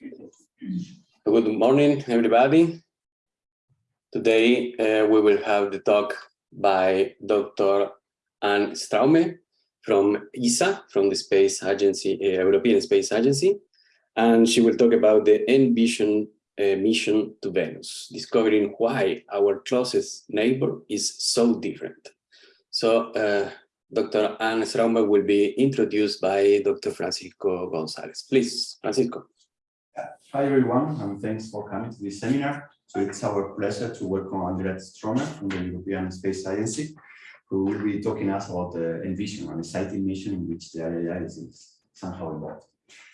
Good morning, everybody. Today uh, we will have the talk by Dr. Anne Straume from ESA, from the Space Agency, uh, European Space Agency, and she will talk about the Envision uh, mission to Venus, discovering why our closest neighbor is so different. So uh, Dr. Anne Straume will be introduced by Dr. Francisco Gonzalez. Please, Francisco. Hi everyone, and thanks for coming to this seminar. So it's our pleasure to welcome Andrea Straume from the European Space Agency, who will be talking us about the Envision, an exciting mission in which the IAA is somehow involved.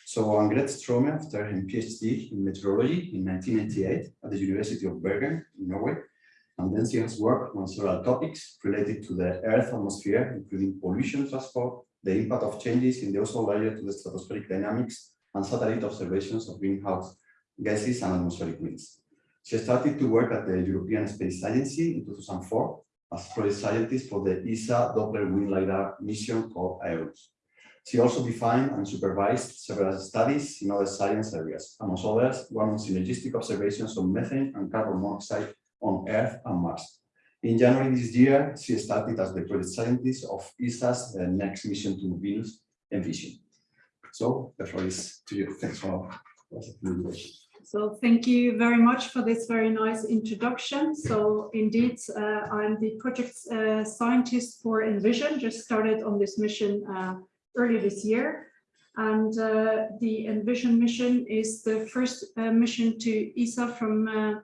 So Angret Straume, after her PhD in meteorology in 1998 at the University of Bergen in Norway, and then she has worked on several topics related to the Earth atmosphere, including pollution transport, the impact of changes in the ozone layer to the stratospheric dynamics, and satellite observations of greenhouse gases and atmospheric winds. She started to work at the European Space Agency in 2004 as project scientist for the ESA Doppler Wind LiDAR mission called Aeolus. She also defined and supervised several studies in other science areas, among others, one on synergistic observations of methane and carbon monoxide on Earth and Mars. In January this year, she started as the project scientist of ESA's uh, next mission to Venus, Envision. So the floor is to you. Thanks for so thank you very much for this very nice introduction. So indeed, uh, I'm the project uh, scientist for Envision, just started on this mission uh, early this year. And uh, the Envision mission is the first uh, mission to ESA from uh,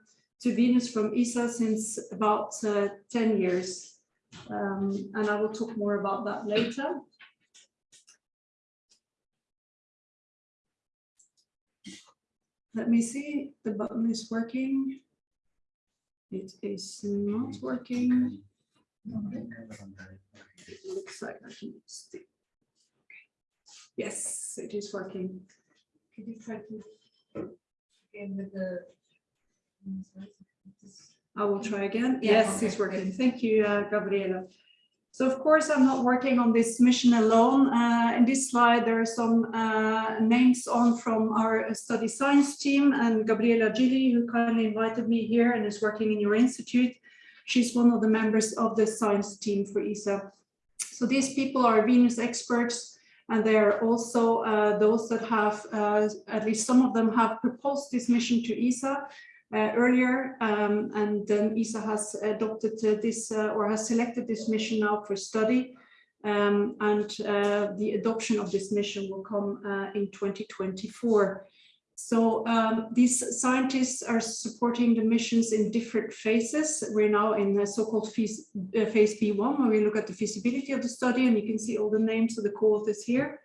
to Venus from ESA since about 10 years. Um, and I will talk more about that later. Let me see, the button is working. It is not working. It looks like I can stick. Yes, it is working. Could you try to? Again with the. I will try again. Yes, it's working. Thank you, uh, Gabriela. So of course, I'm not working on this mission alone. Uh, in this slide, there are some uh, names on from our study science team and Gabriela Gilli, who kindly invited me here and is working in your institute. She's one of the members of the science team for ESA. So these people are Venus experts, and they are also uh, those that have, uh, at least some of them have proposed this mission to ESA earlier, um, and then ESA has adopted uh, this uh, or has selected this mission now for study. Um, and the adoption of this mission will come in 2024. So um, these scientists are supporting the missions in different phases. We're now in the so-called phase, uh, phase B1, where we look at the feasibility of the study, and you can see all the names of the co-authors here.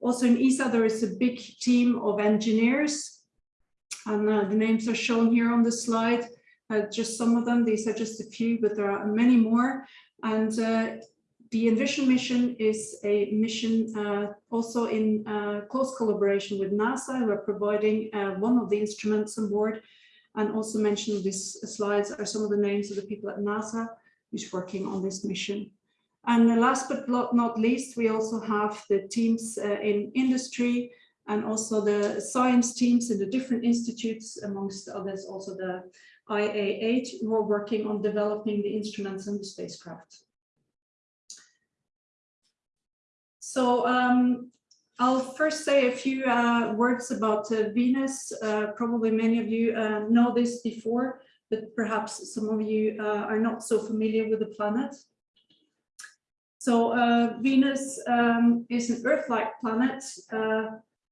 Also in ESA, there is a big team of engineers and uh, the names are shown here on the slide. Uh, just some of them, these are just a few, but there are many more. And uh, the Envision mission is a mission uh, also in uh, close collaboration with NASA, who are providing one of the instruments on board. And also mentioned these slides are some of the names of the people at NASA who's working on this mission. And last but not least, we also have the teams in industry, and also the science teams in the different institutes, amongst others, also the IAA, who are working on developing the instruments and the spacecraft. So um, I'll first say a few uh, words about uh, Venus. Uh, probably many of you uh, know this before, but perhaps some of you uh, are not so familiar with the planet. So uh, Venus um, is an Earth-like planet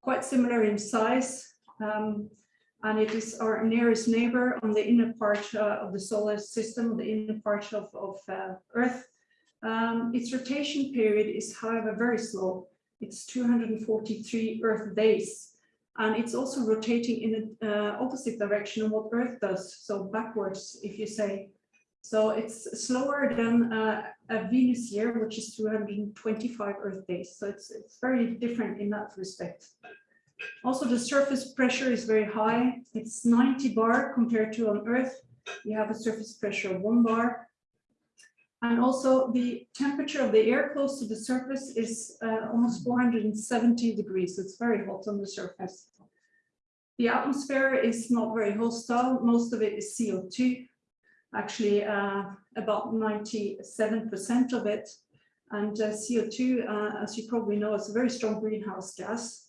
quite similar in size. Um, and it is our nearest neighbor on the inner part uh, of the solar system, the inner part of, of uh, Earth. Um, its rotation period is, however, very slow. It's 243 Earth days. And it's also rotating in the uh, opposite direction of what Earth does, so backwards, if you say. So it's slower than uh, a Venus year, which is 225 Earth days. So it's, it's very different in that respect. Also, the surface pressure is very high. It's 90 bar compared to on Earth. You have a surface pressure of one bar. And also the temperature of the air close to the surface is uh, almost 470 degrees. So it's very hot on the surface. the atmosphere is not very hostile. Most of it is CO2, actually uh, about 97% of it. And uh, CO2, uh, as you probably know, is a very strong greenhouse gas.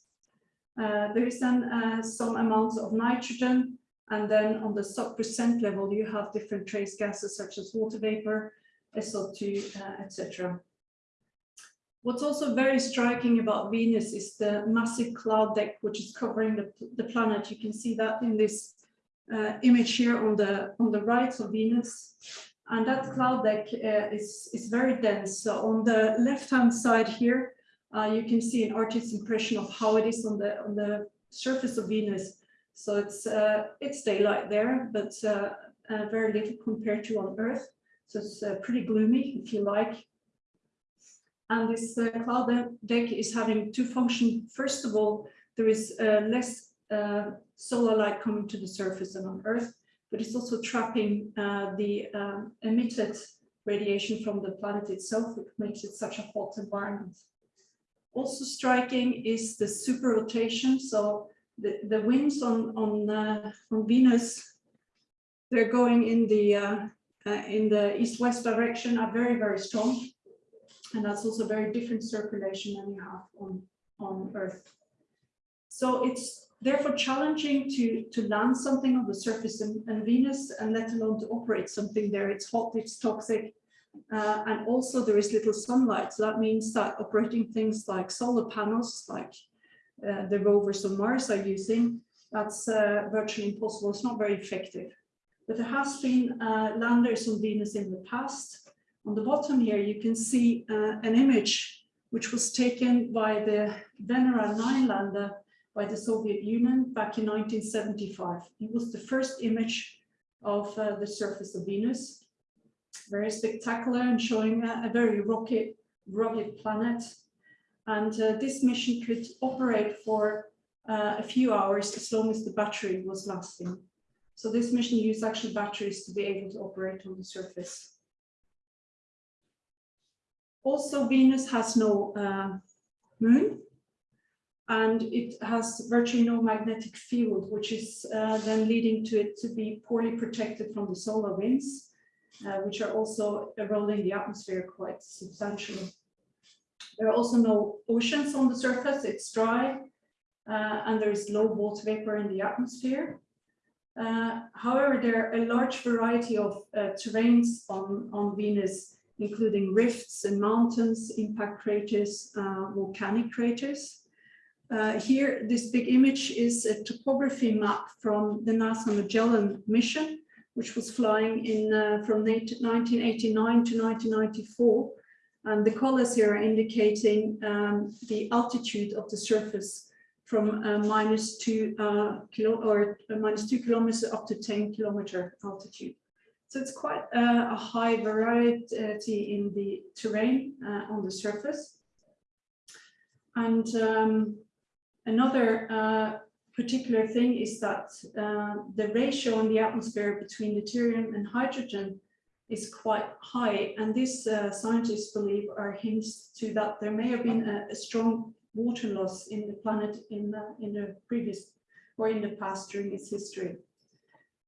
There is then some amounts of nitrogen, and then on the sub-percent level, you have different trace gases such as water vapor, SO2, uh, etc. What's also very striking about Venus is the massive cloud deck which is covering the, the planet. You can see that in this uh, image here on the on the right of Venus. And that cloud deck uh, is, is very dense. So on the left-hand side here, uh, you can see an artist's impression of how it is on the on the surface of Venus. So it's uh, it's daylight there, but uh, uh, very little compared to on Earth. So it's pretty gloomy, if you like. And this cloud deck is having two functions. First of all, there is less solar light coming to the surface and on Earth, but it's also trapping uh, the um, emitted radiation from the planet itself, which makes it such a hot environment. Also striking is the super rotation. So the, the winds on, on, uh, on Venus, they're going in the, uh, in the east-west direction are very, very strong and that's also very different circulation than you have on, on Earth. So it's therefore challenging to, to land something on the surface in Venus and let alone to operate something there. It's hot, it's toxic, uh, and also there is little sunlight. So that means that operating things like solar panels, like uh, the rovers on Mars are using, that's uh, virtually impossible. It's not very effective. But there has been uh, landers on Venus in the past, on the bottom here, you can see uh, an image which was taken by the Venera 9 lander by the Soviet Union back in 1975. It was the first image of uh, the surface of Venus. Very spectacular and showing a, a very rocky, rugged planet. And uh, this mission could operate for uh, a few hours as long as the battery was lasting. So this mission used actually batteries to be able to operate on the surface. Also, Venus has no uh, moon and it has virtually no magnetic field, which is uh, then leading to it to be poorly protected from the solar winds, uh, which are also eroding the atmosphere quite substantially. There are also no oceans on the surface, it's dry, uh, and there is low water vapor in the atmosphere. Uh, however, there are a large variety of uh, terrains on, on Venus including rifts and mountains, impact craters, uh, volcanic craters. Uh, here, this big image is a topography map from the NASA Magellan mission, which was flying in uh, from 1989 to 1994. And the colors here are indicating um, the altitude of the surface from uh, minus two uh, kilo or uh, minus two kilometers up to 10 kilometer altitude. So it's quite a, a high variety in the terrain uh, on the surface. And um, another uh, particular thing is that uh, the ratio in the atmosphere between deuterium and hydrogen is quite high. And this uh, scientists believe are hints to that there may have been a, a strong water loss in the planet in the, in the previous or in the past during its history.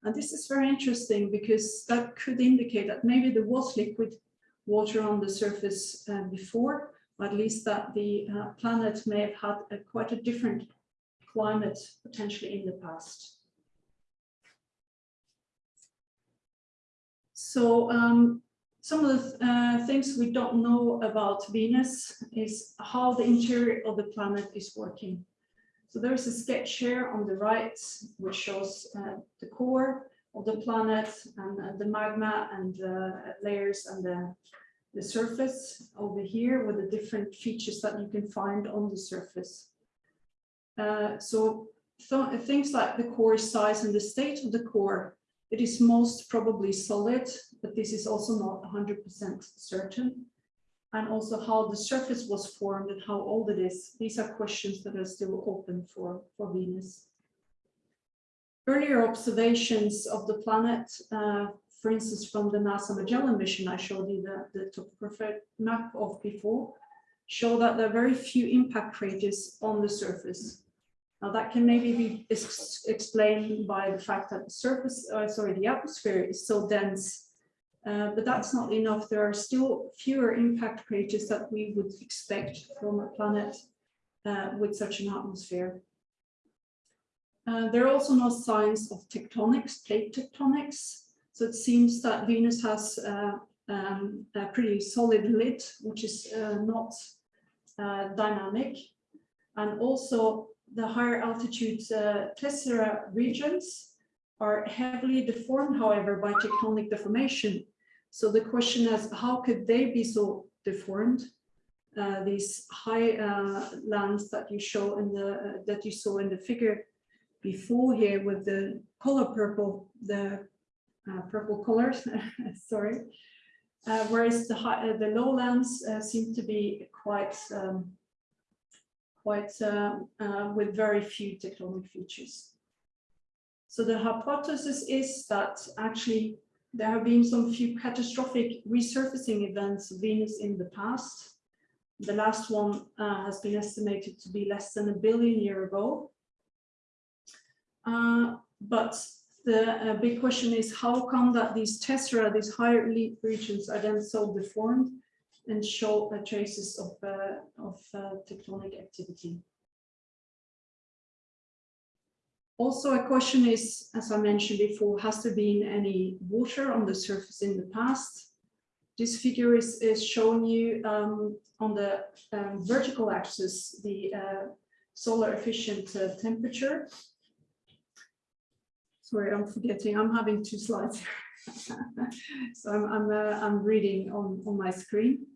And this is very interesting because that could indicate that maybe there was liquid water on the surface uh, before, at least that the uh, planet may have had a, quite a different climate potentially in the past. So um, some of the uh, things we don't know about Venus is how the interior of the planet is working. So there's a sketch here on the right, which shows uh, the core of the planet and uh, the magma and uh, layers and the, the surface over here with the different features that you can find on the surface. Uh, so th things like the core size and the state of the core, it is most probably solid, but this is also not 100% certain and also how the surface was formed and how old it is. These are questions that are still open for, for Venus. Earlier observations of the planet, uh, for instance, from the NASA Magellan mission I showed you the, the topographic map of before, show that there are very few impact craters on the surface. Now that can maybe be ex explained by the fact that the surface, uh, sorry, the atmosphere is so dense, uh, but that's not enough. There are still fewer impact craters that we would expect from a planet uh, with such an atmosphere. Uh, there are also no signs of tectonics, plate tectonics. So it seems that Venus has uh, um, a pretty solid lid, which is uh, not uh, dynamic. And also the higher altitude tessera regions are heavily deformed, however, by tectonic deformation. So the question is, how could they be so deformed? Uh, these high uh, lands that you show in the uh, that you saw in the figure before here with the color purple, the uh, purple colors, sorry. Uh, whereas the high, the lowlands seem to be quite um, quite uh, uh, with very few tectonic features. So the hypothesis is that actually there have been some few catastrophic resurfacing events of Venus in the past. The last one uh, has been estimated to be less than a billion year ago. Uh, but the uh, big question is how come that these tessera, these higher elite regions are then so deformed and show uh, traces of, uh, of uh, tectonic activity. Also, a question is, as I mentioned before, has there been any water on the surface in the past? This figure is, is showing you um, on the um, vertical axis the uh, solar efficient temperature. Sorry, I'm forgetting, I'm having two slides. so I'm, I'm, uh, I'm reading on, on my screen.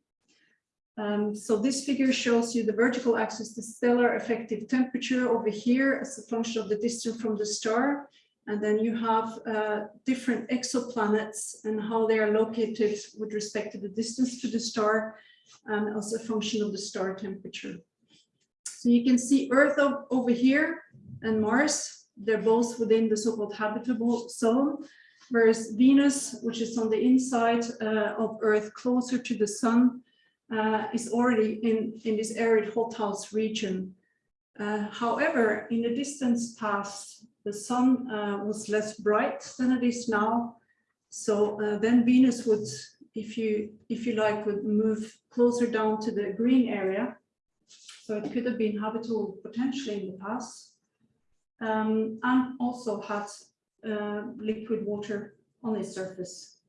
Um, so this figure shows you the vertical axis, the stellar effective temperature over here as a function of the distance from the star. And then you have uh, different exoplanets and how they are located with respect to the distance to the star and as a function of the star temperature. So you can see Earth over here and Mars, they're both within the so-called habitable zone, whereas Venus, which is on the inside uh, of Earth closer to the sun, uh, is already in, in this arid hothouse region. Uh, however, in the distance past, the sun uh, was less bright than it is now. So uh, then Venus would, if you, if you like, would move closer down to the green area. So it could have been habitable potentially in the past. Um, and also had uh, liquid water on its surface.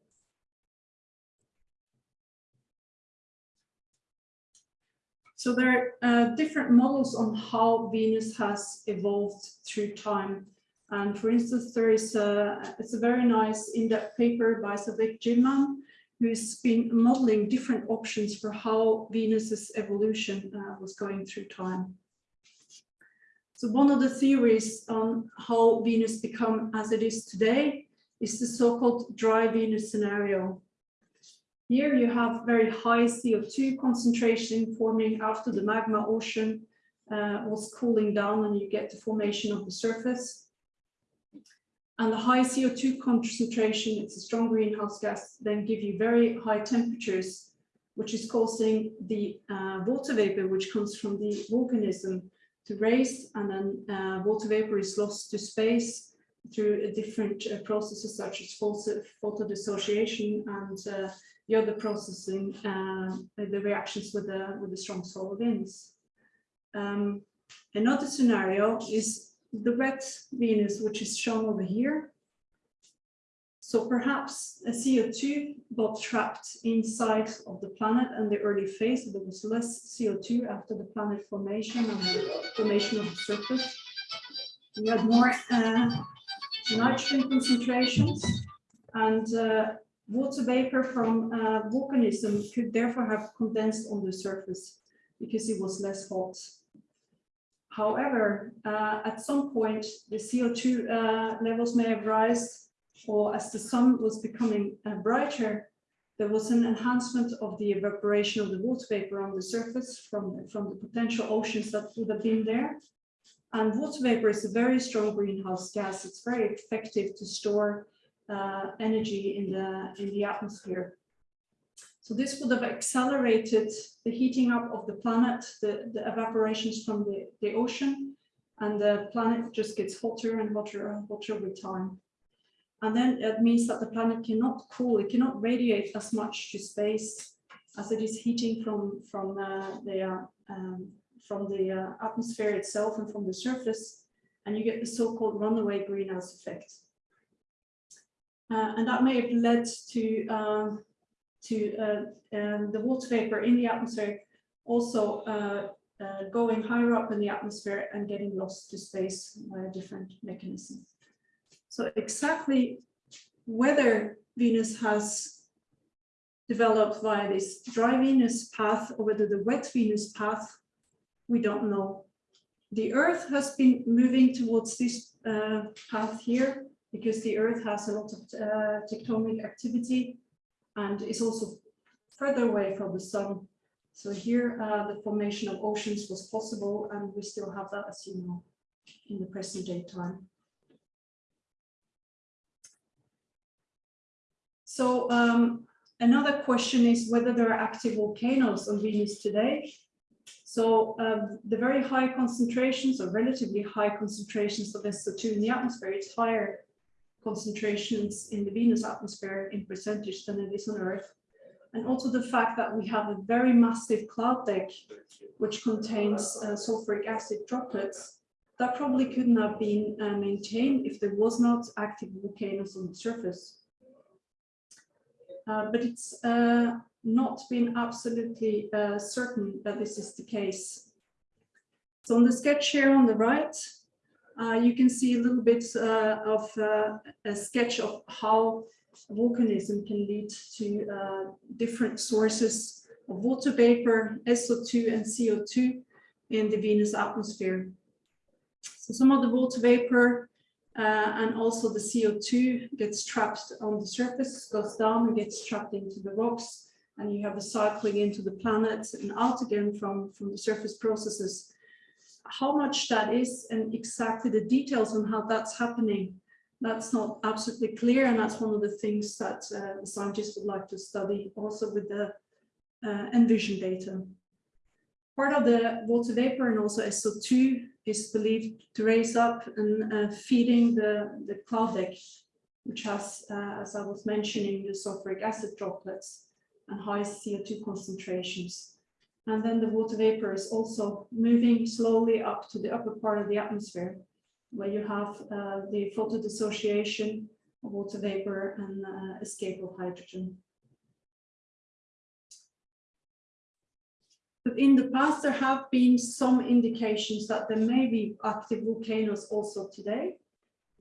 So there are uh, different models on how Venus has evolved through time. And for instance, there is a, it's a very nice in-depth paper by Cédric Gillmann, who's been modeling different options for how Venus's evolution uh, was going through time. So one of the theories on how Venus become as it is today is the so-called dry Venus scenario. Here you have very high CO2 concentration forming after the magma ocean uh, was cooling down and you get the formation of the surface. And the high CO2 concentration, it's a strong greenhouse gas, then give you very high temperatures, which is causing the uh, water vapor, which comes from the volcanism to raise, and then uh, water vapor is lost to space through different uh, processes such as photo dissociation and uh, the other processing uh, the reactions with the with the strong solar winds. Um, another scenario is the red Venus, which is shown over here. So perhaps a CO2 got trapped inside of the planet and the early phase. So there was less CO2 after the planet formation and the formation of the surface. We had more uh, nitrogen concentrations and uh, Water vapor from uh, volcanism could therefore have condensed on the surface because it was less hot. However, uh, at some point, the CO2 uh, levels may have risen, or as the sun was becoming uh, brighter, there was an enhancement of the evaporation of the water vapor on the surface from, from the potential oceans that would have been there. And water vapor is a very strong greenhouse gas. It's very effective to store uh, energy in the, in the atmosphere. So this would have accelerated the heating up of the planet, the, the evaporations from the, the ocean, and the planet just gets hotter and hotter and hotter with time. And then it means that the planet cannot cool, it cannot radiate as much to space as it is heating from, from uh, the, uh, um, from the uh, atmosphere itself and from the surface, and you get the so-called runaway greenhouse effect. Uh, and that may have led to, um, to uh, um, the water vapor in the atmosphere also uh, uh, going higher up in the atmosphere and getting lost to space by a different mechanism. So exactly whether Venus has developed via this dry Venus path or whether the wet Venus path, we don't know. The Earth has been moving towards this uh, path here because the Earth has a lot of uh, tectonic activity and is also further away from the sun. So here uh, the formation of oceans was possible and we still have that as you know in the present day time. So um, another question is whether there are active volcanoes on Venus today. So um, the very high concentrations or relatively high concentrations of SO2 in the atmosphere, it's higher concentrations in the Venus atmosphere in percentage than it is on Earth. And also the fact that we have a very massive cloud deck, which contains uh, sulfuric acid droplets, that probably couldn't have been uh, maintained if there was not active volcanoes on the surface. Uh, but it's uh, not been absolutely uh, certain that this is the case. So on the sketch here on the right, you can see a little bit of a sketch of how volcanism can lead to uh, different sources of water vapor, SO2 and CO2 in the Venus atmosphere. So some of the water vapor uh, and also the CO2 gets trapped on the surface, goes down and gets trapped into the rocks and you have a cycling into the planet and out again from, from the surface processes how much that is and exactly the details on how that's happening, that's not absolutely clear. And that's one of the things that uh, the scientists would like to study also with the uh, ENVISION data. Part of the water vapor and also SO2 is believed to raise up and uh, feeding the, the cloud deck, which has, uh, as I was mentioning, the sulfuric acid droplets and high CO2 concentrations. And then the water vapor is also moving slowly up to the upper part of the atmosphere, where you have uh, the photodissociation of water vapor and uh, escape of hydrogen. In the past, there have been some indications that there may be active volcanoes also today.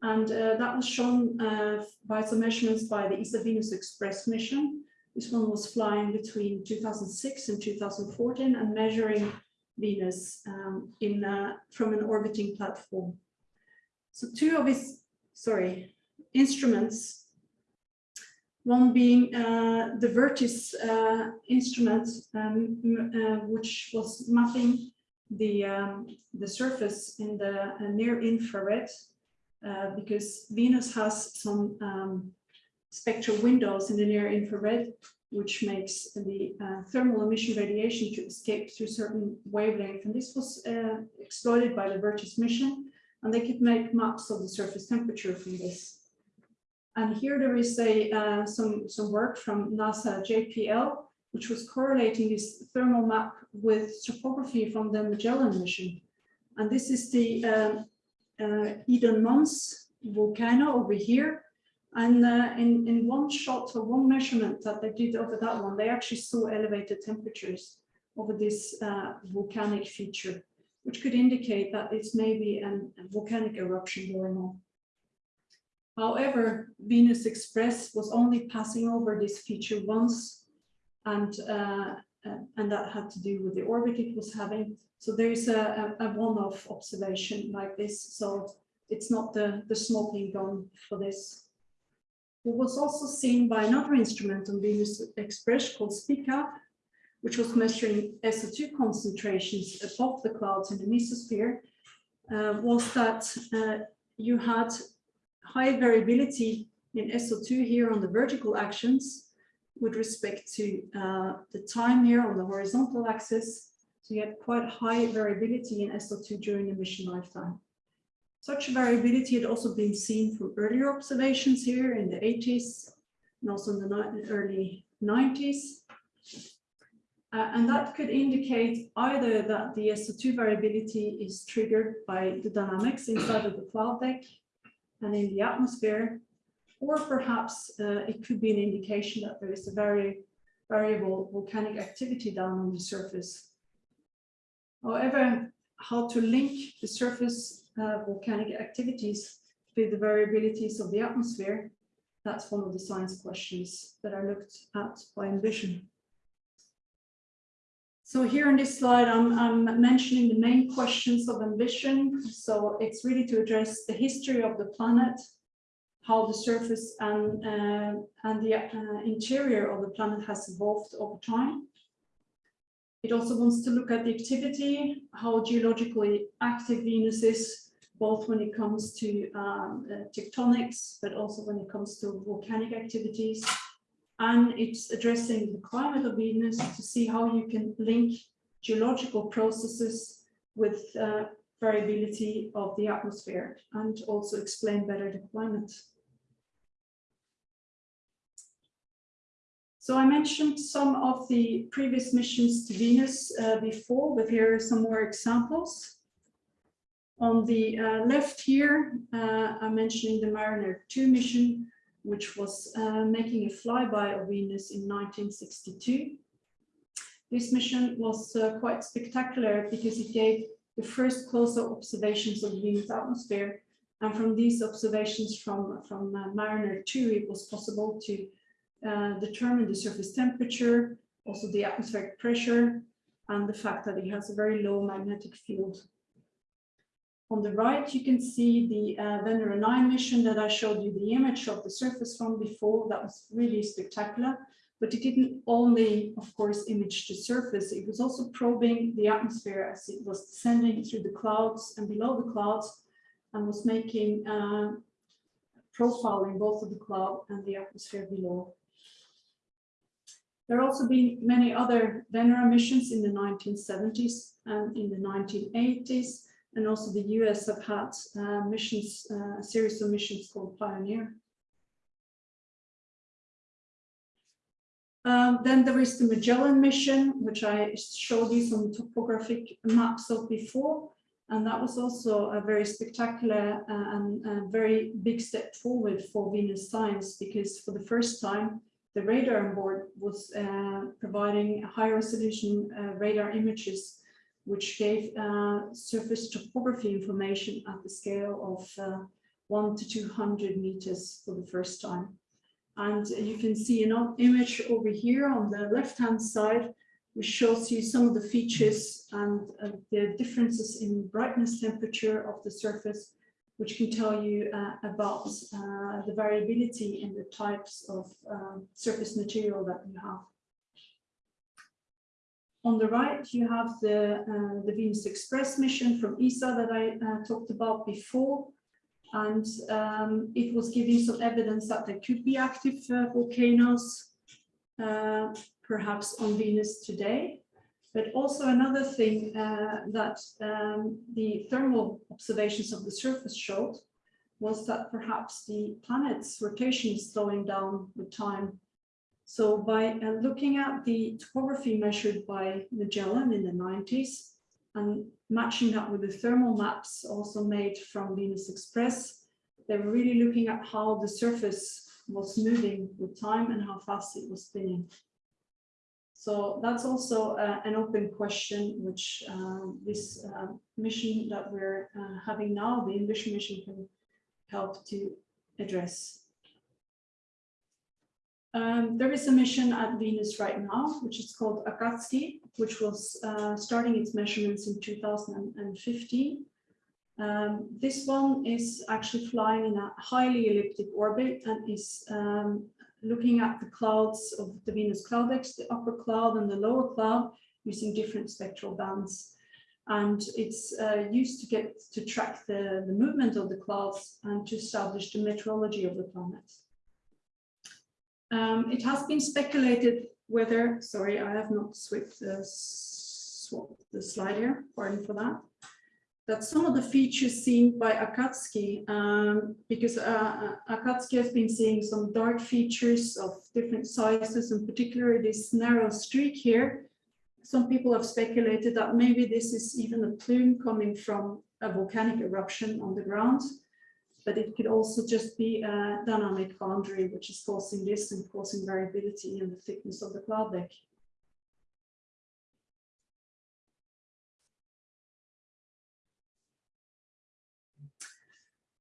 And uh, that was shown uh, by some measurements by the ESA Venus Express mission, this one was flying between 2006 and 2014 and measuring Venus um, in uh, from an orbiting platform. So two of his, sorry, instruments, one being uh, the VIRTIS uh, instrument, um, uh, which was mapping the, um, the surface in the uh, near infrared, uh, because Venus has some um, spectral windows in the near infrared, which makes the uh, thermal emission radiation to escape through certain wavelength. And this was exploited by the VIRTIS mission, and they could make maps of the surface temperature from this. And here there is a uh, some, some work from NASA JPL, which was correlating this thermal map with topography from the Magellan mission. And this is the um, uh, Idunn Mons volcano over here, and uh, in, in one shot or one measurement that they did over that one, they actually saw elevated temperatures over this uh, volcanic feature, which could indicate that it's maybe an, a volcanic eruption going on. However, Venus Express was only passing over this feature once, and uh, uh and that had to do with the orbit it was having. So there is a, a, one-off observation like this. So it's not the, the smoking gun for this. It was also seen by another instrument on Venus Express called SPICAV, which was measuring SO2 concentrations above the clouds in the mesosphere, uh, was that uh, you had high variability in SO2 here on the vertical actions with respect to uh, the time here on the horizontal axis. So you had quite high variability in SO2 during the mission lifetime. Such variability had also been seen from earlier observations here in the 80s and also in the early 90s. Uh, and that could indicate either that the SO2 variability is triggered by the dynamics inside of the cloud deck and in the atmosphere, or perhaps uh, it could be an indication that there is a very variable volcanic activity down on the surface. However, how to link the surface uh, volcanic activities with the variabilities of the atmosphere, that's one of the science questions that are looked at by Envision. So here on this slide, I'm, I'm mentioning the main questions of Envision. So it's really to address the history of the planet, how the surface and, uh, and the uh, interior of the planet has evolved over time. It also wants to look at the activity, how geologically active Venus is, both when it comes to um, uh, tectonics, but also when it comes to volcanic activities. And it's addressing the climate of Venus to see how you can link geological processes with uh, variability of the atmosphere and also explain better the climate. So I mentioned some of the previous missions to Venus uh, before, but here are some more examples. On the uh, left here, uh, I'm mentioning the Mariner 2 mission, which was uh, making a flyby of Venus in 1962. This mission was uh, quite spectacular because it gave the first closer observations of Venus atmosphere. And from these observations from, from uh, Mariner 2, it was possible to uh, determine the surface temperature, also the atmospheric pressure, and the fact that it has a very low magnetic field. On the right, you can see the uh, Venera 9 mission that I showed you the image of the surface from before. That was really spectacular, but it didn't only, of course, image the surface. It was also probing the atmosphere as it was descending through the clouds and below the clouds and was making uh, profiling both of the cloud and the atmosphere below. There have also been many other Venera missions in the 1970s and in the 1980s, and also the US have had uh, missions, uh, a series of missions called Pioneer. Um, then there is the Magellan mission, which I showed you some topographic maps of before. And that was also a very spectacular uh, and a very big step forward for Venus science, because for the first time, the radar on board was uh, providing high resolution uh, radar images, which gave uh, surface topography information at the scale of uh, one to 200 meters for the first time. And you can see an image over here on the left-hand side, which shows you some of the features and uh, the differences in brightness temperature of the surface, which can tell you uh, about uh, the variability in the types of surface material that you have. On the right, you have the, uh, the Venus Express mission from ESA that I uh, talked about before. And um, it was giving some evidence that there could be active uh, volcanoes, uh, perhaps on Venus today. But also another thing uh, that um, the thermal observations of the surface showed was that perhaps the planet's rotation is slowing down with time. So by uh, looking at the topography measured by Magellan in the 90s and matching that with the thermal maps also made from Venus Express, they were really looking at how the surface was moving with time and how fast it was spinning. So that's also uh, an open question, which uh, this uh, mission that we're uh, having now, the Envision mission can help to address. Um, there is a mission at Venus right now, which is called Akatsuki, which was uh, starting its measurements in 2015. Um, this one is actually flying in a highly elliptic orbit and is um, looking at the clouds of the Venus cloud deck, the upper cloud and the lower cloud, using different spectral bands. And it's uh, used to get to track the, the movement of the clouds and to establish the meteorology of the planet. Um, it has been speculated whether, sorry, I have not swapped the, slide here, pardon for that. that some of the features seen by Akatsuki, um, because uh, Akatsuki has been seeing some dark features of different sizes, and particularly this narrow streak here. Some people have speculated that maybe this is even a plume coming from a volcanic eruption on the ground, but it could also just be a dynamic boundary which is causing this and causing variability in the thickness of the cloud deck.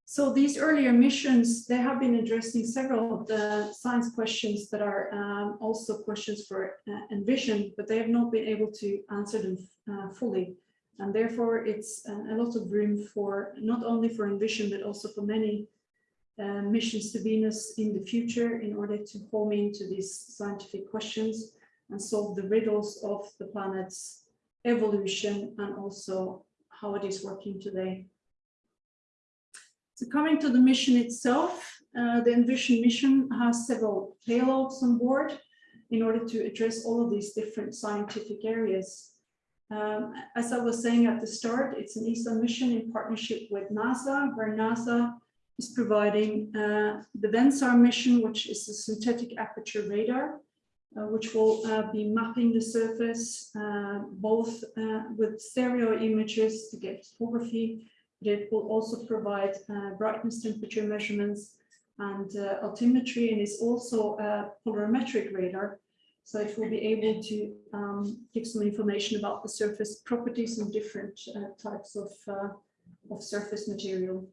So these earlier missions, they have been addressing several of the science questions that are um, also questions for uh, Envision, but they have not been able to answer them uh, fully. And therefore, it's a lot of room for not only for Envision, but also for many uh, missions to Venus in the future in order to home into these scientific questions and solve the riddles of the planet's evolution and also how it is working today. So coming to the mission itself, uh, the Envision mission has several payloads on board in order to address all of these different scientific areas. Um, as I was saying at the start, it's an ESA mission in partnership with NASA, where NASA is providing uh, the VENSAR mission, which is a synthetic aperture radar, uh, which will uh, be mapping the surface uh, both uh, with stereo images to get photography it will also provide uh, brightness temperature measurements and altimetry and is also a polarimetric radar. So it will be able to um, give some information about the surface properties and different uh, types of, uh, of surface material.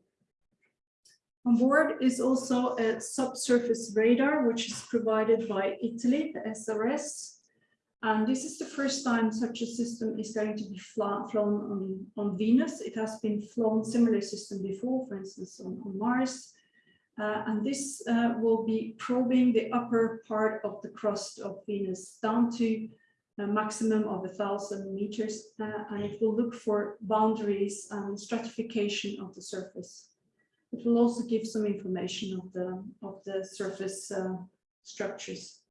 On board is also a subsurface radar, which is provided by Italy, the SRS, and this is the first time such a system is going to be flown on, on Venus. It has been flown similar system before, for instance, on, on Mars. Uh, and this uh, will be probing the upper part of the crust of Venus down to a maximum of a thousand meters. Uh, and it will look for boundaries and stratification of the surface. It will also give some information of the, of the surface uh, structures.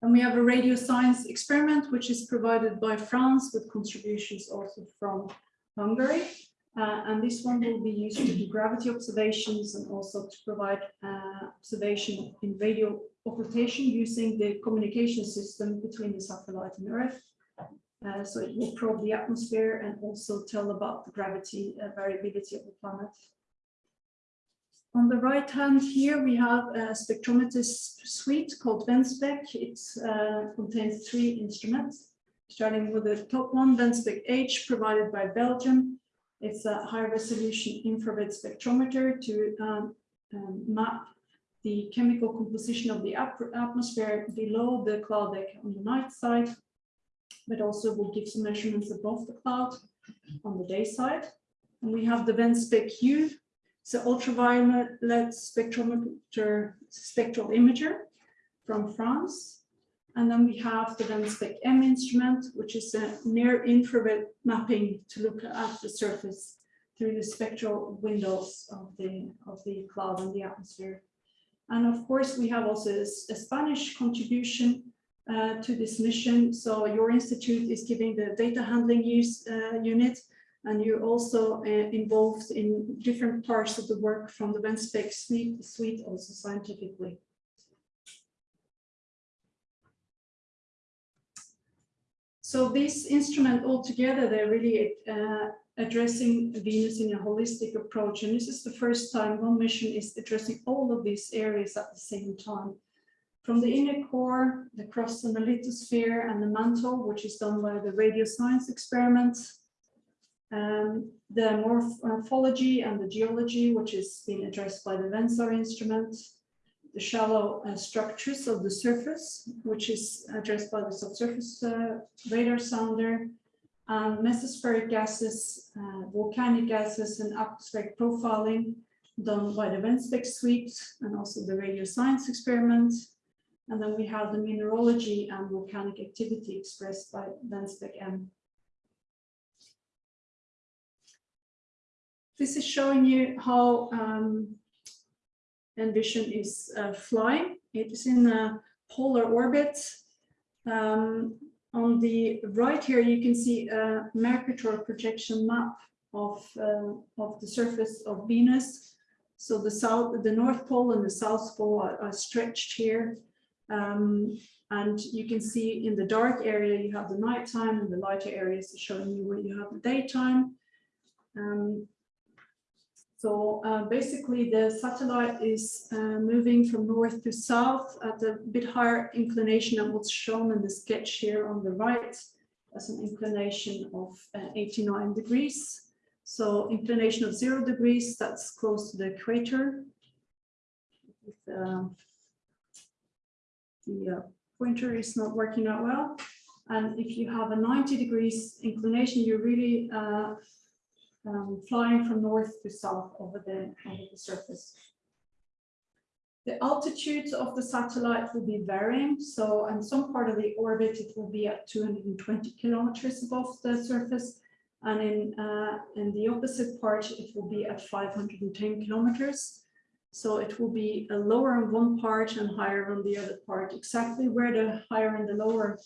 And we have a radio science experiment, which is provided by France with contributions also from Hungary. Uh, and this one will be used to do gravity observations and also to provide uh, observation in radio occultation using the communication system between the satellite and Earth. Uh, so it will probe the atmosphere and also tell about the gravity uh, variability of the planet. On the right hand here, we have a spectrometer suite called VenSpec. It uh, contains three instruments, starting with the top one, VenSpec H, provided by Belgium. It's a high resolution infrared spectrometer to um, um, map the chemical composition of the atmosphere below the cloud deck on the night side, but also will give some measurements above the cloud on the day side. And we have the VenSpec U, it's an ultraviolet spectrometer, spectral imager from France. And then we have the VenSpec M instrument, which is a near infrared mapping to look at the surface through the spectral windows of the, of the cloud and the atmosphere. And of course, we have also a, a Spanish contribution uh, to this mission. So your institute is giving the data handling use uh, unit and you're also uh, involved in different parts of the work from the VenSpec suite, suite also scientifically. So this instrument altogether, they're really uh, addressing Venus in a holistic approach. And this is the first time one mission is addressing all of these areas at the same time. From the inner core, the crust and the lithosphere and the mantle, which is done by the radio science experiments, um, the morphology and the geology, which is being addressed by the VENSAR instrument, the shallow uh, structures of the surface, which is addressed by the subsurface uh, radar sounder, and mesospheric gases, uh, volcanic gases, and atmospheric profiling done by the VenSpec suite and also the radio science experiment. And then we have the mineralogy and volcanic activity expressed by VenSpec M. This is showing you how um, Envision is uh, flying. It is in a polar orbit. Um, on the right here, you can see a Mercator projection map of, uh, of the surface of Venus. So the south, the North Pole and the South Pole are, are stretched here. Um, and you can see in the dark area, you have the nighttime and the lighter areas are showing you where you have the daytime. Um, so uh, basically the satellite is uh, moving from north to south at a bit higher inclination than what's shown in the sketch here on the right as an inclination of uh, 89 degrees. So inclination of zero degrees, that's close to the equator. With, um, the uh, pointer is not working out well. And if you have a 90 degrees inclination, you're really uh, um, flying from north to south over the, over the surface. The altitude of the satellite will be varying. So in some part of the orbit, it will be at 220 kilometers above the surface. And in, uh, in the opposite part, it will be at 510 kilometers. So it will be a lower on one part and higher on the other part. Exactly where the higher and the lower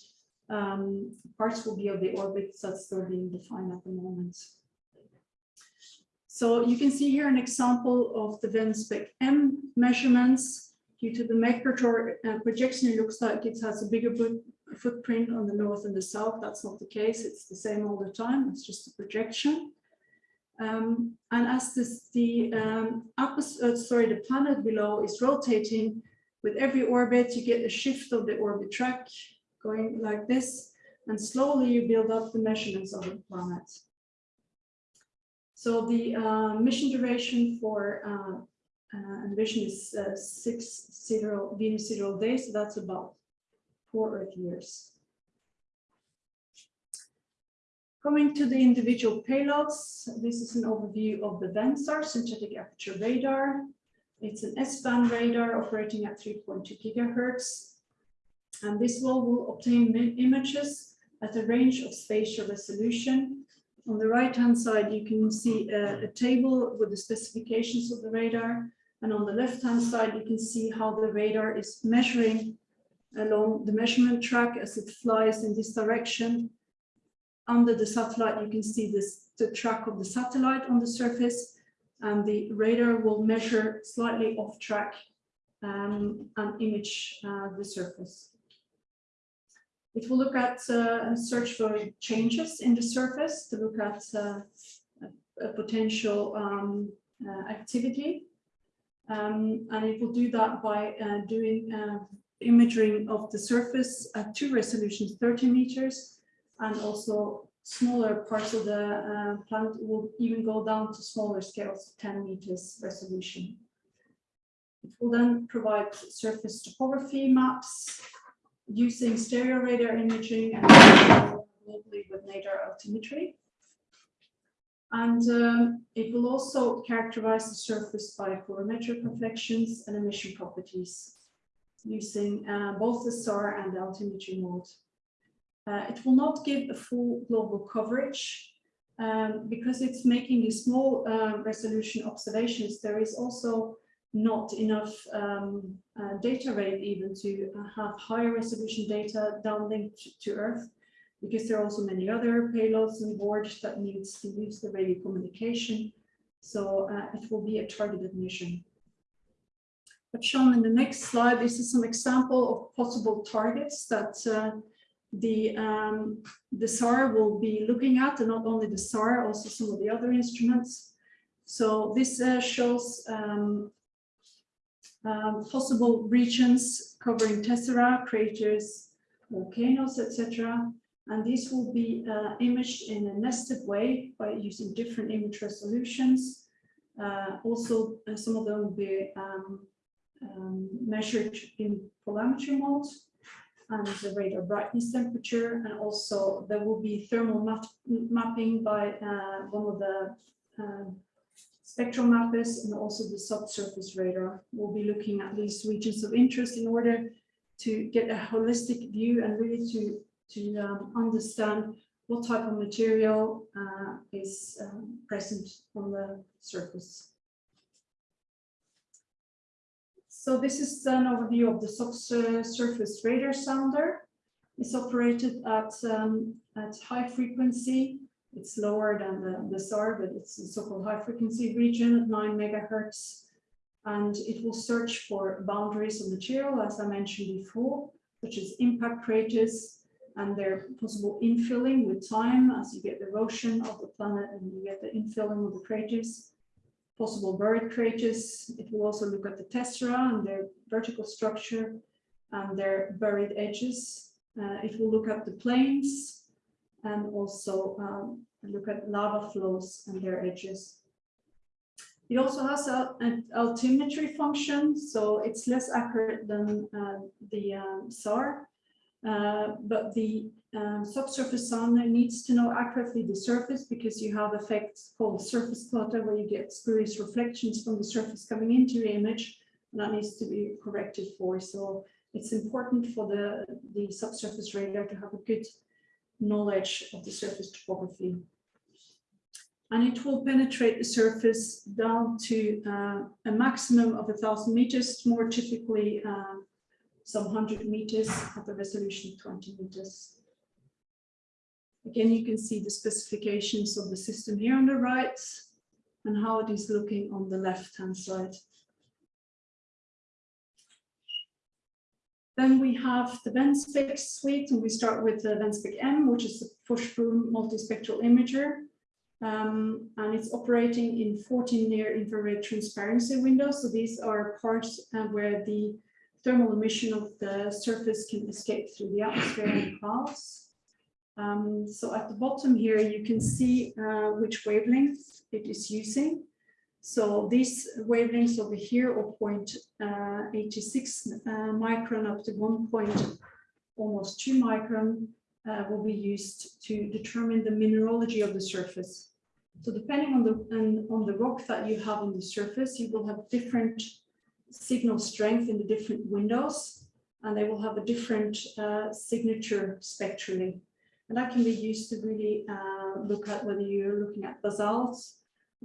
um, parts will be of the orbit, that's still being defined at the moment. So you can see here an example of the Venspec M measurements. Due to the Mercator uh, projection, it looks like it has a bigger footprint on the north and the south. That's not the case. It's the same all the time. It's just a projection. Um, and as this, the um, uh, sorry, the planet below is rotating, with every orbit, you get a shift of the orbit track going like this, and slowly you build up the measurements of the planet. So the uh, mission duration for uh, uh, Envision is uh, six zero Venus zero days, so that's about four Earth years. Coming to the individual payloads, this is an overview of the VENSAR synthetic aperture radar. It's an S-band radar operating at 3.2 gigahertz. And this will, will obtain images at a range of spatial resolution on the right-hand side, you can see a, a, table with the specifications of the radar. And on the left-hand side, you can see how the radar is measuring along the measurement track as it flies in this direction. Under the satellite, you can see this, the track of the satellite on the surface, and the radar will measure slightly off track um, and image uh, the surface. It will look at uh, search for changes in the surface to look at uh, a, potential um, uh, activity. Um, and it will do that by doing imaging of the surface at two resolutions, 30 meters, and also smaller parts of the uh, plant will even go down to smaller scales, 10 meters resolution. It will then provide surface topography maps using stereo radar imaging and globally with radar altimetry. And um, it will also characterize the surface by polarimetric reflections and emission properties using uh, both the SAR and the altimetry mode. Uh, it will not give a full global coverage um, because it's making these small uh, resolution observations. There is also not enough um, uh, data rate even to uh, have higher resolution data downlinked to Earth, because there are also many other payloads on board that needs to use the radio communication. So uh, it will be a targeted mission. But shown in the next slide, this is some example of possible targets that uh, the um, the SAR will be looking at, and not only the SAR, also some of the other instruments. So this uh, shows um, um, possible regions covering tessera, craters, volcanoes, etc. And these will be uh, imaged in a nested way by using different image resolutions. Uh, also, uh, some of them will be um, um, measured in polarimetry mode and the radar brightness temperature. And also there will be thermal map mapping by uh, one of the um, spectral mappers and also the subsurface radar. We'll be looking at these regions of interest in order to get a holistic view and really to, to um, understand what type of material uh, is um, present on the surface. So this is an overview of the subsurface radar sounder. It's operated at, um, at high frequency It's lower than the, the SAR, but it's a so-called high frequency region at nine megahertz. And it will search for boundaries of material, as I mentioned before, such as impact craters and their possible infilling with time as you get the erosion of the planet and you get the infilling of the craters possible buried craters. It will also look at the tessera and their vertical structure and their buried edges. Uh, it will look at the plains and also um, look at lava flows and their edges. It also has a, an altimetry function, so it's less accurate than uh, the um, SAR, uh, but the um, subsurface sounder needs to know accurately the surface because you have effects called surface clutter where you get spurious reflections from the surface coming into your image and that needs to be corrected for. So it's important for the, the subsurface radar to have a good knowledge of the surface topography. And it will penetrate the surface down to uh, a maximum of a thousand meters, more typically uh, some hundred meters at the resolution of 20 meters. Again, you can see the specifications of the system here on the right and how it is looking on the left-hand side. Then we have the Venspec suite, and we start with the Venspec M, which is the push-through multispectral imager. Um, and it's operating in 14 near infrared transparency windows. So these are parts uh, where the thermal emission of the surface can escape through the atmosphere and clouds. Um, so at the bottom here, you can see uh, which wavelength it is using. So these wavelengths over here point, uh, uh, micron up to 1 point, almost 2 micron uh, will be used to determine the mineralogy of the surface. So depending on the on, on the rock that you have on the surface, you will have different signal strength in the different windows, and they will have a different uh, signature spectrally. And that can be used to really uh, look at whether you're looking at basalts,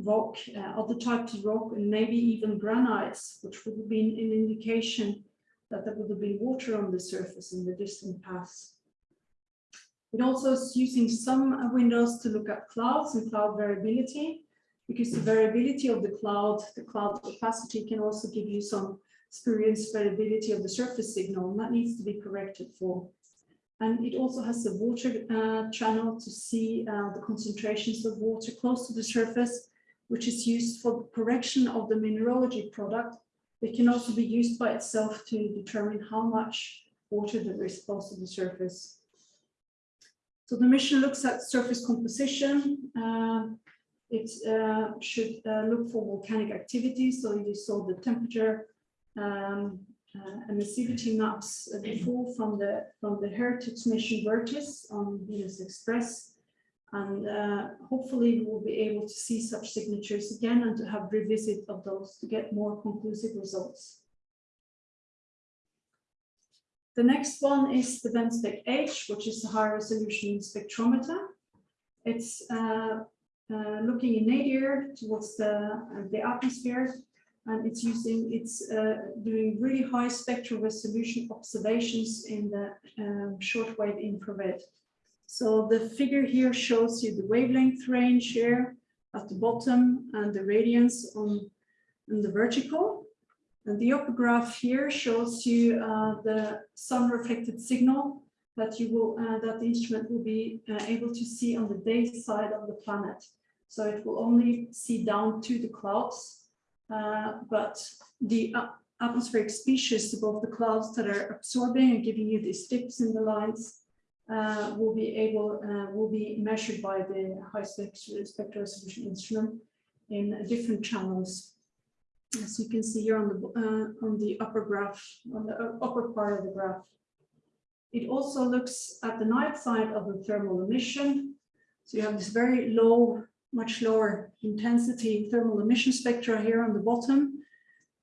rock, uh, other types of rock, and maybe even granites, which would have been an indication that there would have been water on the surface in the distant past. It also is using some windows to look at clouds and cloud variability, because the variability of the cloud, the cloud opacity can also give you some spurious variability of the surface signal, and that needs to be corrected for. And it also has a water uh, channel to see uh, the concentrations of water close to the surface, which is used for the correction of the mineralogy product. It can also be used by itself to determine how much water is close to the surface. So the mission looks at surface composition. Uh, it uh, should uh, look for volcanic activity. So you saw the temperature, um, uh, emissivity maps before from the from the heritage mission VIRTIS on Venus Express. And uh, hopefully we will be able to see such signatures again and to have revisit of those to get more conclusive results. The next one is the Venspec H, which is a high resolution spectrometer. It's uh, uh, looking in nadir towards the, uh, the atmosphere and it's using, it's uh, doing really high spectral resolution observations in the um, shortwave infrared. So the figure here shows you the wavelength range here at the bottom and the radiance on, on the vertical. And the upper graph here shows you uh, the sun reflected signal that you will, uh, that the instrument will be uh, able to see on the day side of the planet. So it will only see down to the clouds uh, but the atmospheric species above the clouds that are absorbing and giving you these dips in the lines uh, will be able uh, will be measured by the high spectral resolution instrument in different channels. As you can see here on the uh, on the upper graph, on the upper part of the graph. It also looks at the night side of the thermal emission. So you have this very low much lower intensity thermal emission spectra here on the bottom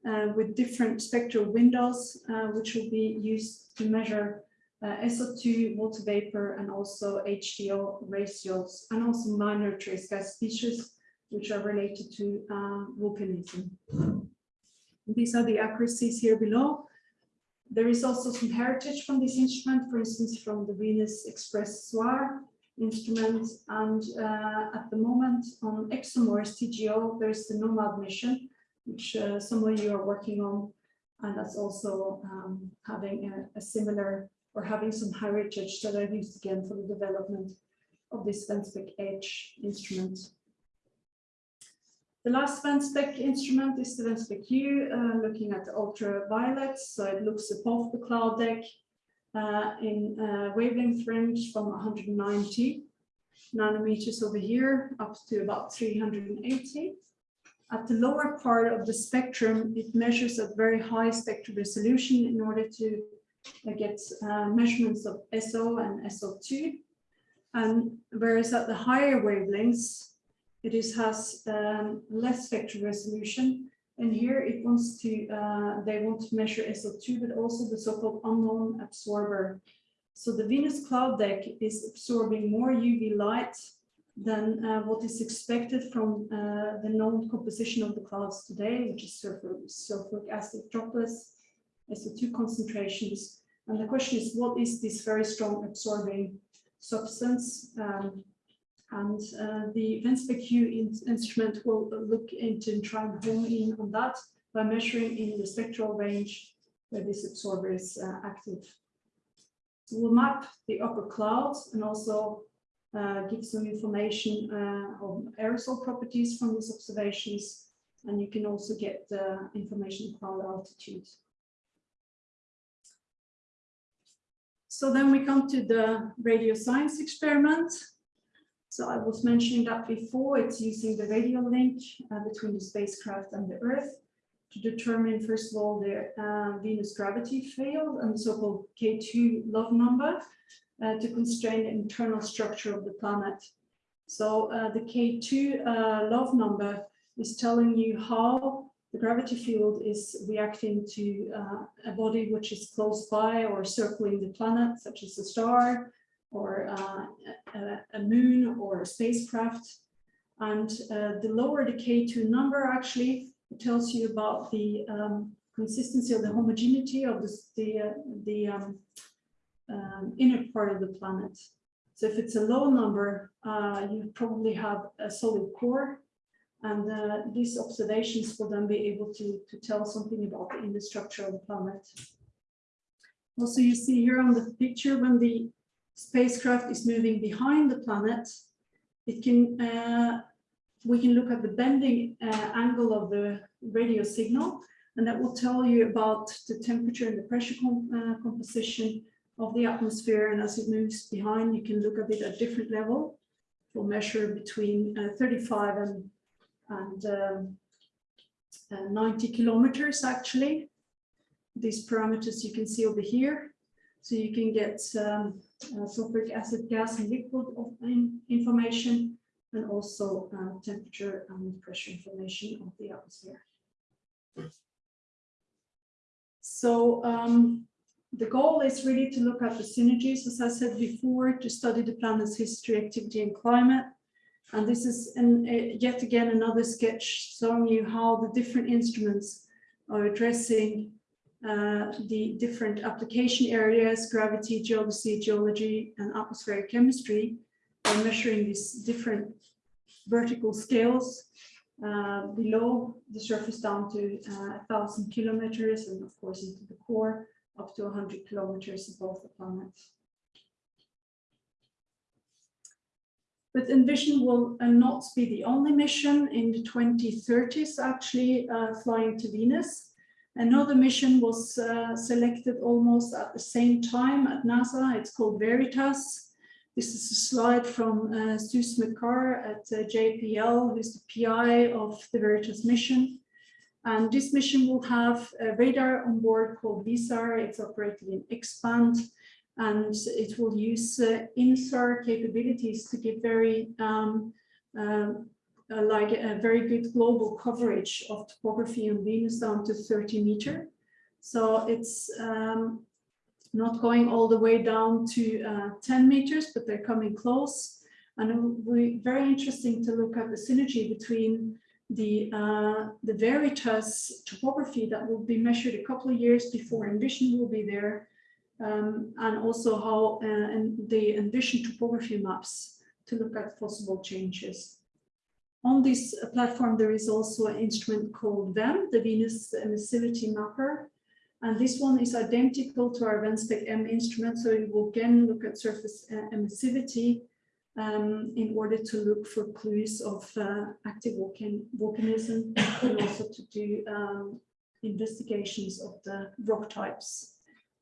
uh, with different spectral windows, uh, which will be used to measure uh, SO2, water vapor, and also HDO ratios, and also minor trace gas species, which are related to uh, volcanism. These are the accuracies here below. There is also some heritage from this instrument, for instance, from the Venus Express SOIR, instrument. And uh, at the moment on ExoMars TGO, there's the NOMAD mission, which uh, some of you are working on. And that's also um, having a, a, similar or having some heritage that are used again for the development of this Venspec H instrument. The last Venspec instrument is the Venspec U, uh, looking at the ultraviolet. So it looks above the cloud deck uh, in uh, wavelength range from 190 nanometers over here up to about 380. At the lower part of the spectrum, it measures at very high spectral resolution in order to uh, get uh, measurements of SO and SO2. And whereas at the higher wavelengths, it is, has um, less spectral resolution. And here it wants to, uh, they want to measure SO2, but also the so-called unknown absorber. So the Venus cloud deck is absorbing more UV light than uh, what is expected from uh, the known composition of the clouds today, which is sulfuric acid droplets, SO2 concentrations. And the question is, what is this very strong absorbing substance? Um, and uh, the Venspec U in instrument will look into and try and home in on that by measuring in the spectral range where this absorber is uh, active. So we'll map the upper clouds and also uh, give some information uh, on aerosol properties from these observations. And you can also get the information cloud altitude. So then we come to the radio science experiment. So I was mentioning that before, it's using the radio link uh, between the spacecraft and the Earth to determine, first of all, the uh, Venus gravity field and the so-called K2 love number uh, to constrain the internal structure of the planet. So uh, the K2 uh, love number is telling you how the gravity field is reacting to uh, a body which is close by or circling the planet, such as a star, or uh, a, moon or a spacecraft. And uh, the lower the K2 number actually tells you about the um, consistency or the homogeneity of this, the, uh, the um, um, inner part of the planet. So if it's a low number, uh, you probably have a solid core and uh, these observations will then be able to, to tell something about the inner structure of the planet. Also, you see here on the picture when the spacecraft is moving behind the planet, it can uh, we can look at the bending uh, angle of the radio signal, and that will tell you about the temperature and the pressure com uh, composition of the atmosphere. And as it moves behind, you can look at it at different level. We'll measure between uh, 35 and, and um, uh, 90 kilometers actually. These parameters you can see over here. So you can get um, uh, sulfuric acid gas and liquid information and also uh, temperature and pressure information of the atmosphere. So um, the goal is really to look at the synergies, as I said before, to study the planet's history, activity and climate. And this is an, uh, yet again another sketch showing you how the different instruments are addressing uh, the different application areas, gravity, geodesy, geology, and atmospheric chemistry by measuring these different vertical scales uh, below the surface down to uh, a thousand kilometers and of course into the core up to 100 kilometers above the planet. But Envision will uh, not be the only mission in the 2030s actually uh, flying to Venus. Another mission was uh, selected almost at the same time at NASA. It's called Veritas. This is a slide from uh, Smrekar at uh, JPL, who's the PI of the Veritas mission. And this mission will have a radar on board called VISAR. It's operated in X-band, and it will use uh, INSAR capabilities to give very um, um, uh, like a very good global coverage of topography on Venus down to 30 meter. So it's um, not going all the way down to uh, 10 meters, but they're coming close. And it will be very interesting to look at the synergy between the, uh, the Veritas topography that will be measured a couple of years before Envision will be there um, and also how uh, and they envision topography maps to look at possible changes. On this platform, there is also an instrument called VEM, the Venus Emissivity Mapper. And this one is identical to our Venspec M instrument. So it will again look at surface uh, emissivity um, in order to look for clues of uh, active volcan volcanism and also to do um, investigations of the rock types.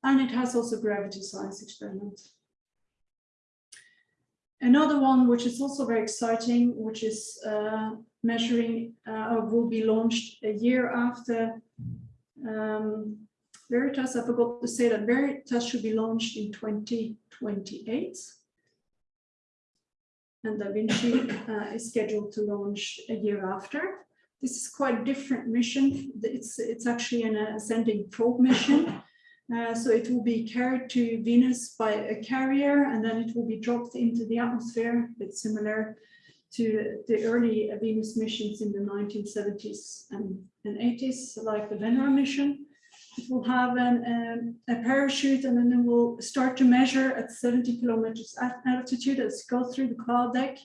And it has also gravity science experiment. Another one, which is also very exciting, which is uh, measuring uh, will be launched a year after um, Veritas. I forgot to say that Veritas should be launched in 2028. And Da Vinci uh, is scheduled to launch a year after. This is quite a different mission. It's, it's actually an ascending probe mission. Uh, so it will be carried to Venus by a carrier and then it will be dropped into the atmosphere, a bit similar to the early Venus missions in the 1970s and, and 80s, like the Venera mission. It will have an, um, a parachute and then it will start to measure at 70 kilometers altitude as it goes through the cloud deck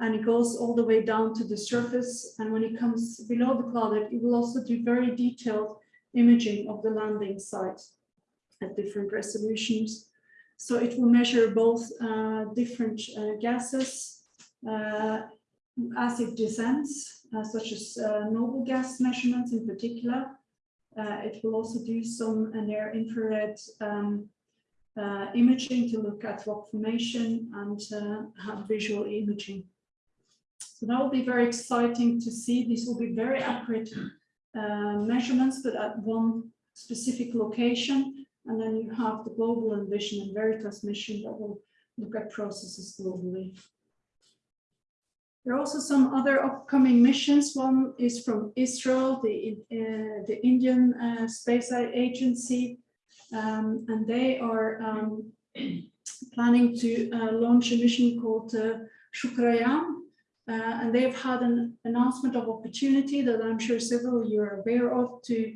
and it goes all the way down to the surface. And when it comes below the cloud deck, it will also do very detailed imaging of the landing site at different resolutions. So it will measure both uh, different uh, gases uh, as it descends, uh, such as uh, noble gas measurements in particular. Uh, it will also do some near infrared um, imaging to look at rock formation and have visual imaging. So that will be very exciting to see. These will be very accurate measurements, but at one specific location and then you have the Global Envision and Veritas mission that will look at processes globally. There are also some other upcoming missions. One is from ISRO, the, uh, the Indian uh, Space Agency, um, and they are um, planning to uh, launch a mission called uh, Shukrayaan. Uh, and they've had an announcement of opportunity that I'm sure several of you are aware of to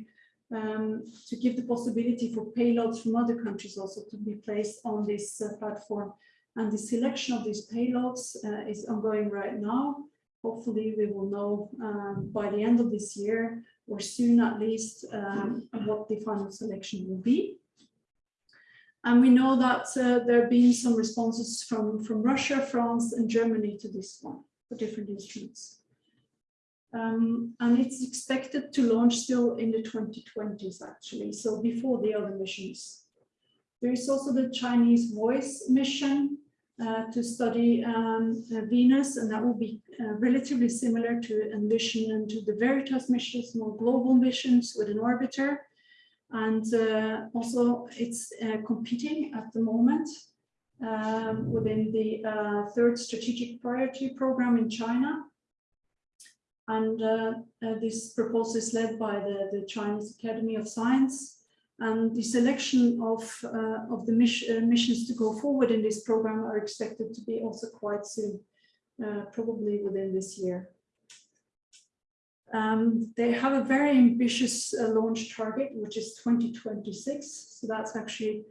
um, to give the possibility for payloads from other countries also to be placed on this uh, platform. And the selection of these payloads uh, is ongoing right now. Hopefully we will know um, by the end of this year or soon at least um, what the final selection will be. And we know that uh, there have been some responses from, from Russia, France and Germany to this one for different instruments. Um, and it's expected to launch still in the 2020s, actually, so before the other missions. There is also the Chinese Voice mission uh, to study um, uh, Venus, and that will be uh, relatively similar to Envision and to the Veritas missions, more global missions with an orbiter. And uh, also it's uh, competing at the moment um, within the third strategic priority program in China. And uh, uh, this proposal is led by the, the Chinese Academy of Science. And the selection of, uh, of the mission, missions to go forward in this program are expected to be also quite soon, probably within this year. Um, they have a very ambitious uh, launch target, which is 2026. So that's actually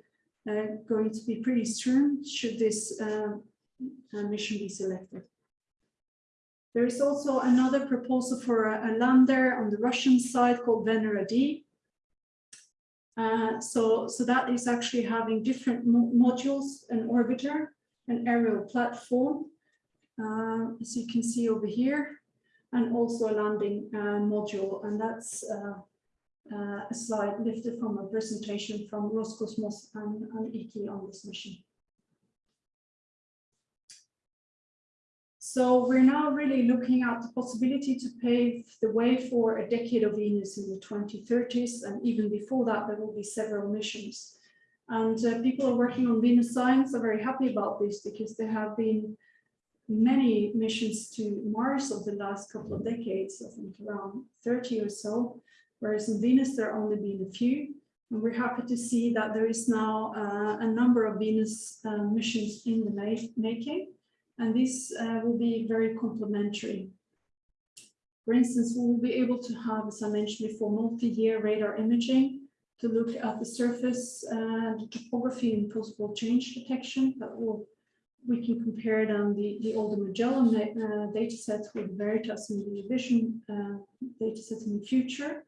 uh, going to be pretty soon should this uh, mission be selected. There is also another proposal for a, a lander on the Russian side called Venera D. Uh, so, so that is actually having different mo modules, an orbiter, an aerial platform, uh, as you can see over here, and also a landing uh, module. And that's uh, uh, a slide lifted from a presentation from Roscosmos and, and on this mission. So we're now really looking at the possibility to pave the way for a decade of Venus in the 2030s. And even before that, there will be several missions. And uh, people are working on Venus science are very happy about this because there have been many missions to Mars of the last couple of decades, I think around 30 or so, whereas in Venus there have only been a few. And we're happy to see that there is now uh, a number of Venus uh, missions in the ma making and this uh, will be very complementary. For instance, we will be able to have, as I mentioned before, multi-year radar imaging to look at the surface and the topography and possible change detection that will we can compare then the, the older Magellan uh, data sets with Veritas and Vision uh, data sets in the future.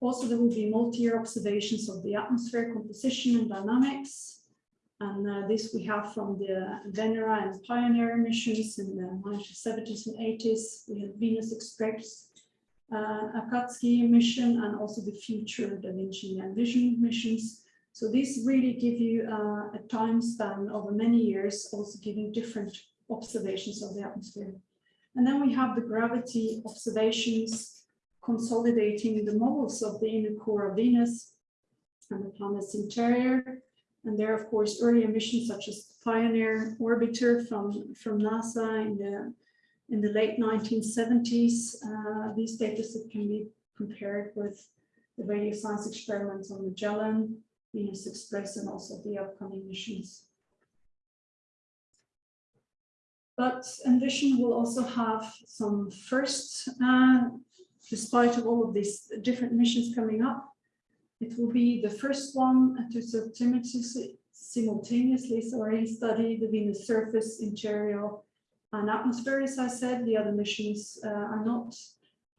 Also, there will be multi-year observations of the atmosphere composition and dynamics. And uh, this we have from the Venera and Pioneer missions in the 1970s and 80s. We have Venus Express, uh, Akatsuki mission, and also the future Da Vinci and Vision missions. So these really give you uh, a time span over many years, also giving different observations of the atmosphere. And then we have the gravity observations consolidating the models of the inner core of Venus and the planet's interior. And there, of course, earlier missions such as Pioneer Orbiter from, from NASA in the, in the late 1970s. Uh, these data set can be compared with the radio science experiments on Magellan, Venus Express, and also the upcoming missions. But Envision will also have some first uh, despite of all of these different missions coming up. It will be the first one to simultaneously, sorry, study the Venus surface, interior, and atmosphere. As I said, the other missions uh, are not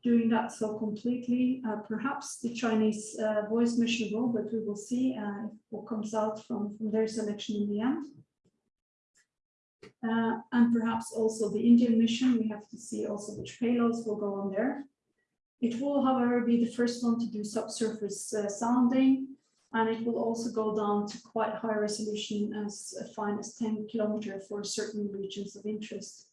doing that so completely. Uh, perhaps the Chinese uh, voice mission will, but we will see uh, what comes out from, from their selection in the end. Uh, and perhaps also the Indian mission, we have to see also which payloads will go on there. It will, however, be the first one to do subsurface uh, sounding, and it will also go down to quite high resolution as fine as 10 kilometer for certain regions of interest.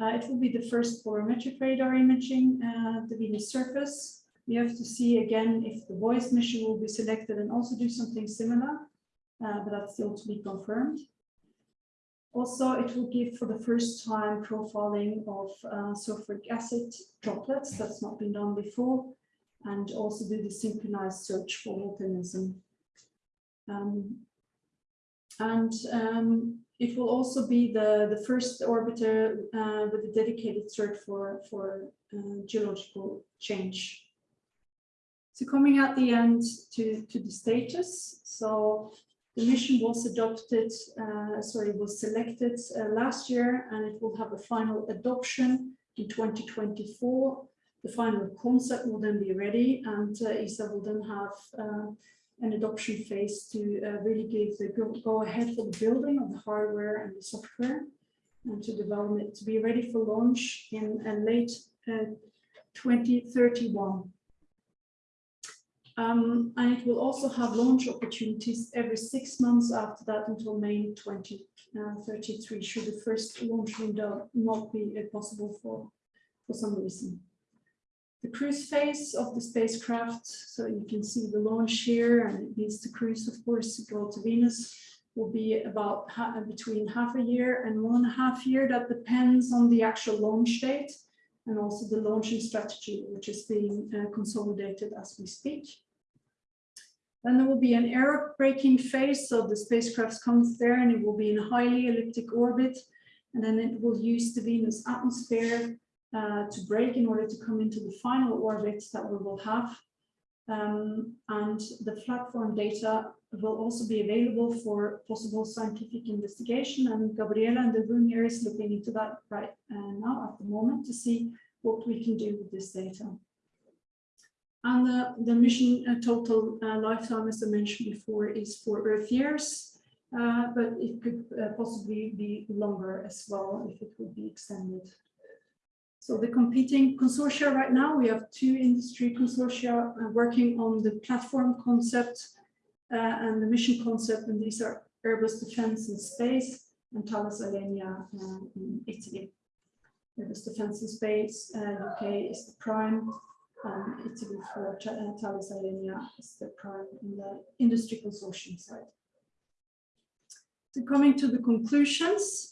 Uh, it will be the first polarimetric radar imaging uh, the Venus surface. We have to see again if the voice mission will be selected and also do something similar, uh, but that's still to be confirmed. Also, it will give for the first time profiling of uh, sulfuric acid droplets that's not been done before, and also do the synchronized search for volcanism. Um, and um, it will also be the, the first orbiter uh, with a dedicated search for, for uh, geological change. So coming at the end to, to the status. So the mission was adopted, uh, sorry, was selected uh, last year and it will have a final adoption in 2024. The final concept will then be ready and uh, ESA will then have uh, an adoption phase to uh, really give the go, go, ahead for the building of the hardware and the software and to develop it to be ready for launch in late uh, 2031. Um, and it will also have launch opportunities every six months after that until May 2033, uh, should the first launch window not be uh, possible for, for some reason. The cruise phase of the spacecraft, so you can see the launch here, and it needs to cruise, of course, to go to Venus, will be about between half a year and one and a half year. That depends on the actual launch date and also the launching strategy, which is being uh, consolidated as we speak. Then there will be an aerobraking phase, so the spacecraft comes there and it will be in a highly elliptic orbit, and then it will use the Venus atmosphere uh, to brake in order to come into the final orbit that we will have. Um, and the platform data will also be available for possible scientific investigation, and Gabriela in the room here is looking into that right uh, now at the moment to see what we can do with this data. And the, the mission uh, total uh, lifetime, as I mentioned before, is for Earth years, uh, but it could uh, possibly be longer as well if it would be extended. So the competing consortia right now, we have two industry consortia uh, working on the platform concept and the mission concept, and these are Airbus Defence and Space and Thales Alenia in Italy. Airbus Defence and Space, UK is the prime, um, Italy for uh, Thales Alenia is the prime in the industry consortium side. So coming to the conclusions,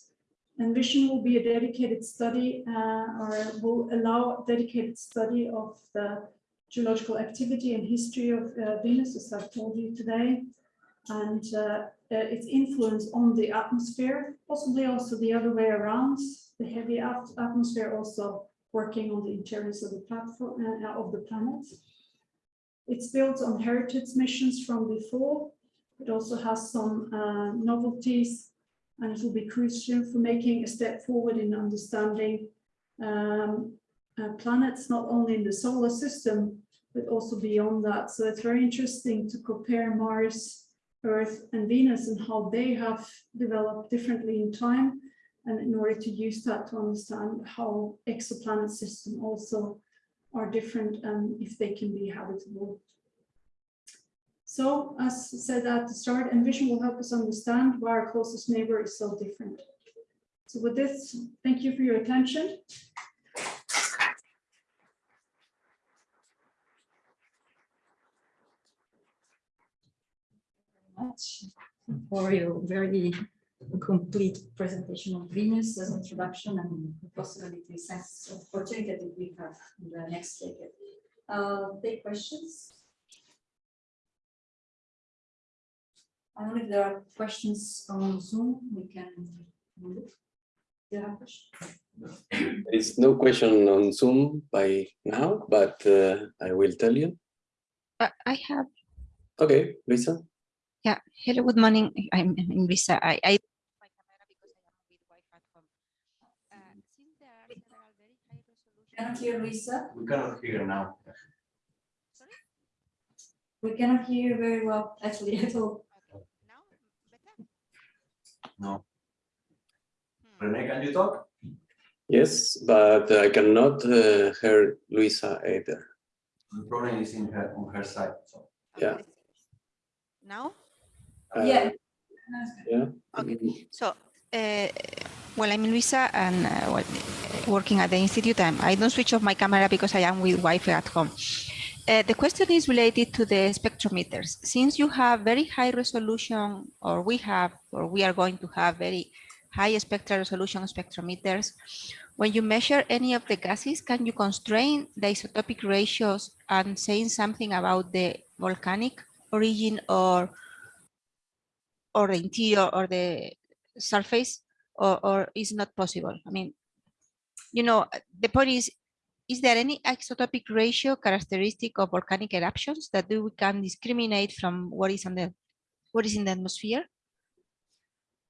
Envision will be a dedicated study uh, or will allow dedicated study of the geological activity and history of uh, Venus, as I've told you today, and uh, uh its influence on the atmosphere, possibly also the other way around, the heavy atmosphere also working on the interiors of the platform of the planet. It's built on heritage missions from before. It also has some uh, novelties and it will be crucial for making a step forward in understanding um, uh, planets, not only in the solar system, but also beyond that. So it's very interesting to compare Mars, Earth and Venus and how they have developed differently in time. And in order to use that to understand how exoplanet system also are different and if they can be habitable. So as said at the start, Envision will help us understand why our closest neighbor is so different. So with this, thank you for your attention. Much for your very complete presentation of Venus as introduction and the possibilities and opportunity that we have in the next decade. Uh, take questions. I don't know if there are questions on Zoom, we can. move it. Do you have questions? There is no question on Zoom by now, but uh, I will tell you. I have, Okay, Luisa. Yeah, hello, good morning. I'm in Visa. I, I my camera because I am with Wi-Fi at home. Uh, since there are several very high resolution. Cannot hear Luisa, We cannot hear now. Sorry? we cannot hear you very well, actually, at all. Okay, now better? No. Hmm. Rene, can you talk? Yes, but I cannot uh, hear Luisa either. The problem is in her, on her side, so. Yeah. Now? Uh, Yeah. Yeah. Okay. So, uh, well, I'm Luisa and uh, well, working at the institute. I'm, I don't switch off my camera because I am with Wi-Fi at home. Uh, the question is related to the spectrometers. Since you have very high resolution, or we have, or we are going to have very high spectral resolution spectrometers, when you measure any of the gases, can you constrain the isotopic ratios and saying something about the volcanic origin or or the interior or the surface or, or is not possible? I mean, you know, the point is, is there any isotopic ratio characteristic of volcanic eruptions that we can discriminate from what is on the what is in the atmosphere?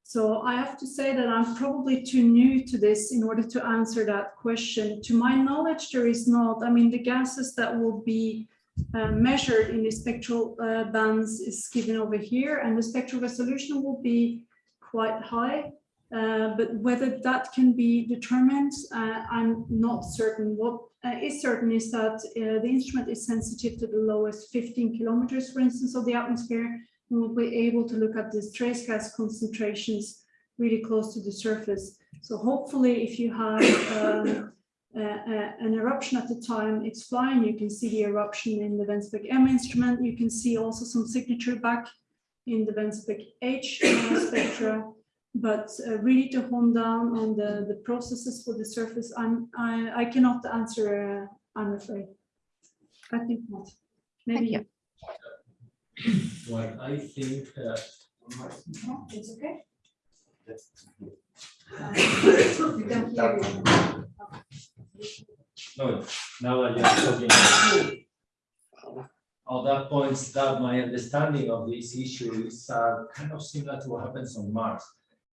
So I have to say that I'm probably too new to this in order to answer that question. To my knowledge, there is not. I mean, the gases that will be uh, measured in the spectral uh, bands is given over here, and the spectral resolution will be quite high. Uh, but whether that can be determined, uh, I'm not certain. What uh, is certain is that the instrument is sensitive to the lowest 15 kilometers, for instance, of the atmosphere, we'll be able to look at these trace gas concentrations really close to the surface. So hopefully if you have um, uh, uh, an eruption at the time it's flying, you can see the eruption in the Venspec M instrument. You can see also some signature back in the Venspec H uh, spectra. But uh, really to hone down on the, the processes for the surface, I'm, I, I cannot answer, uh, I'm afraid. I think not. Maybe you. Well, I think uh, No, It's okay. Yes. We can hear you. No, now that you're talking. On that point, that my understanding of this issue is uh, kind of similar to what happens on Mars.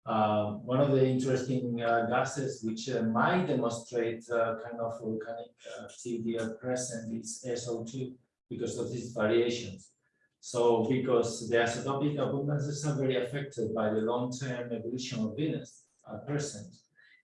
Uh, one of the interesting uh, gases which uh, might demonstrate uh, kind of volcanic uh, activity at present is SO2 because of these variations. So because the isotopic abundances are very affected by the long-term evolution of Venus at present.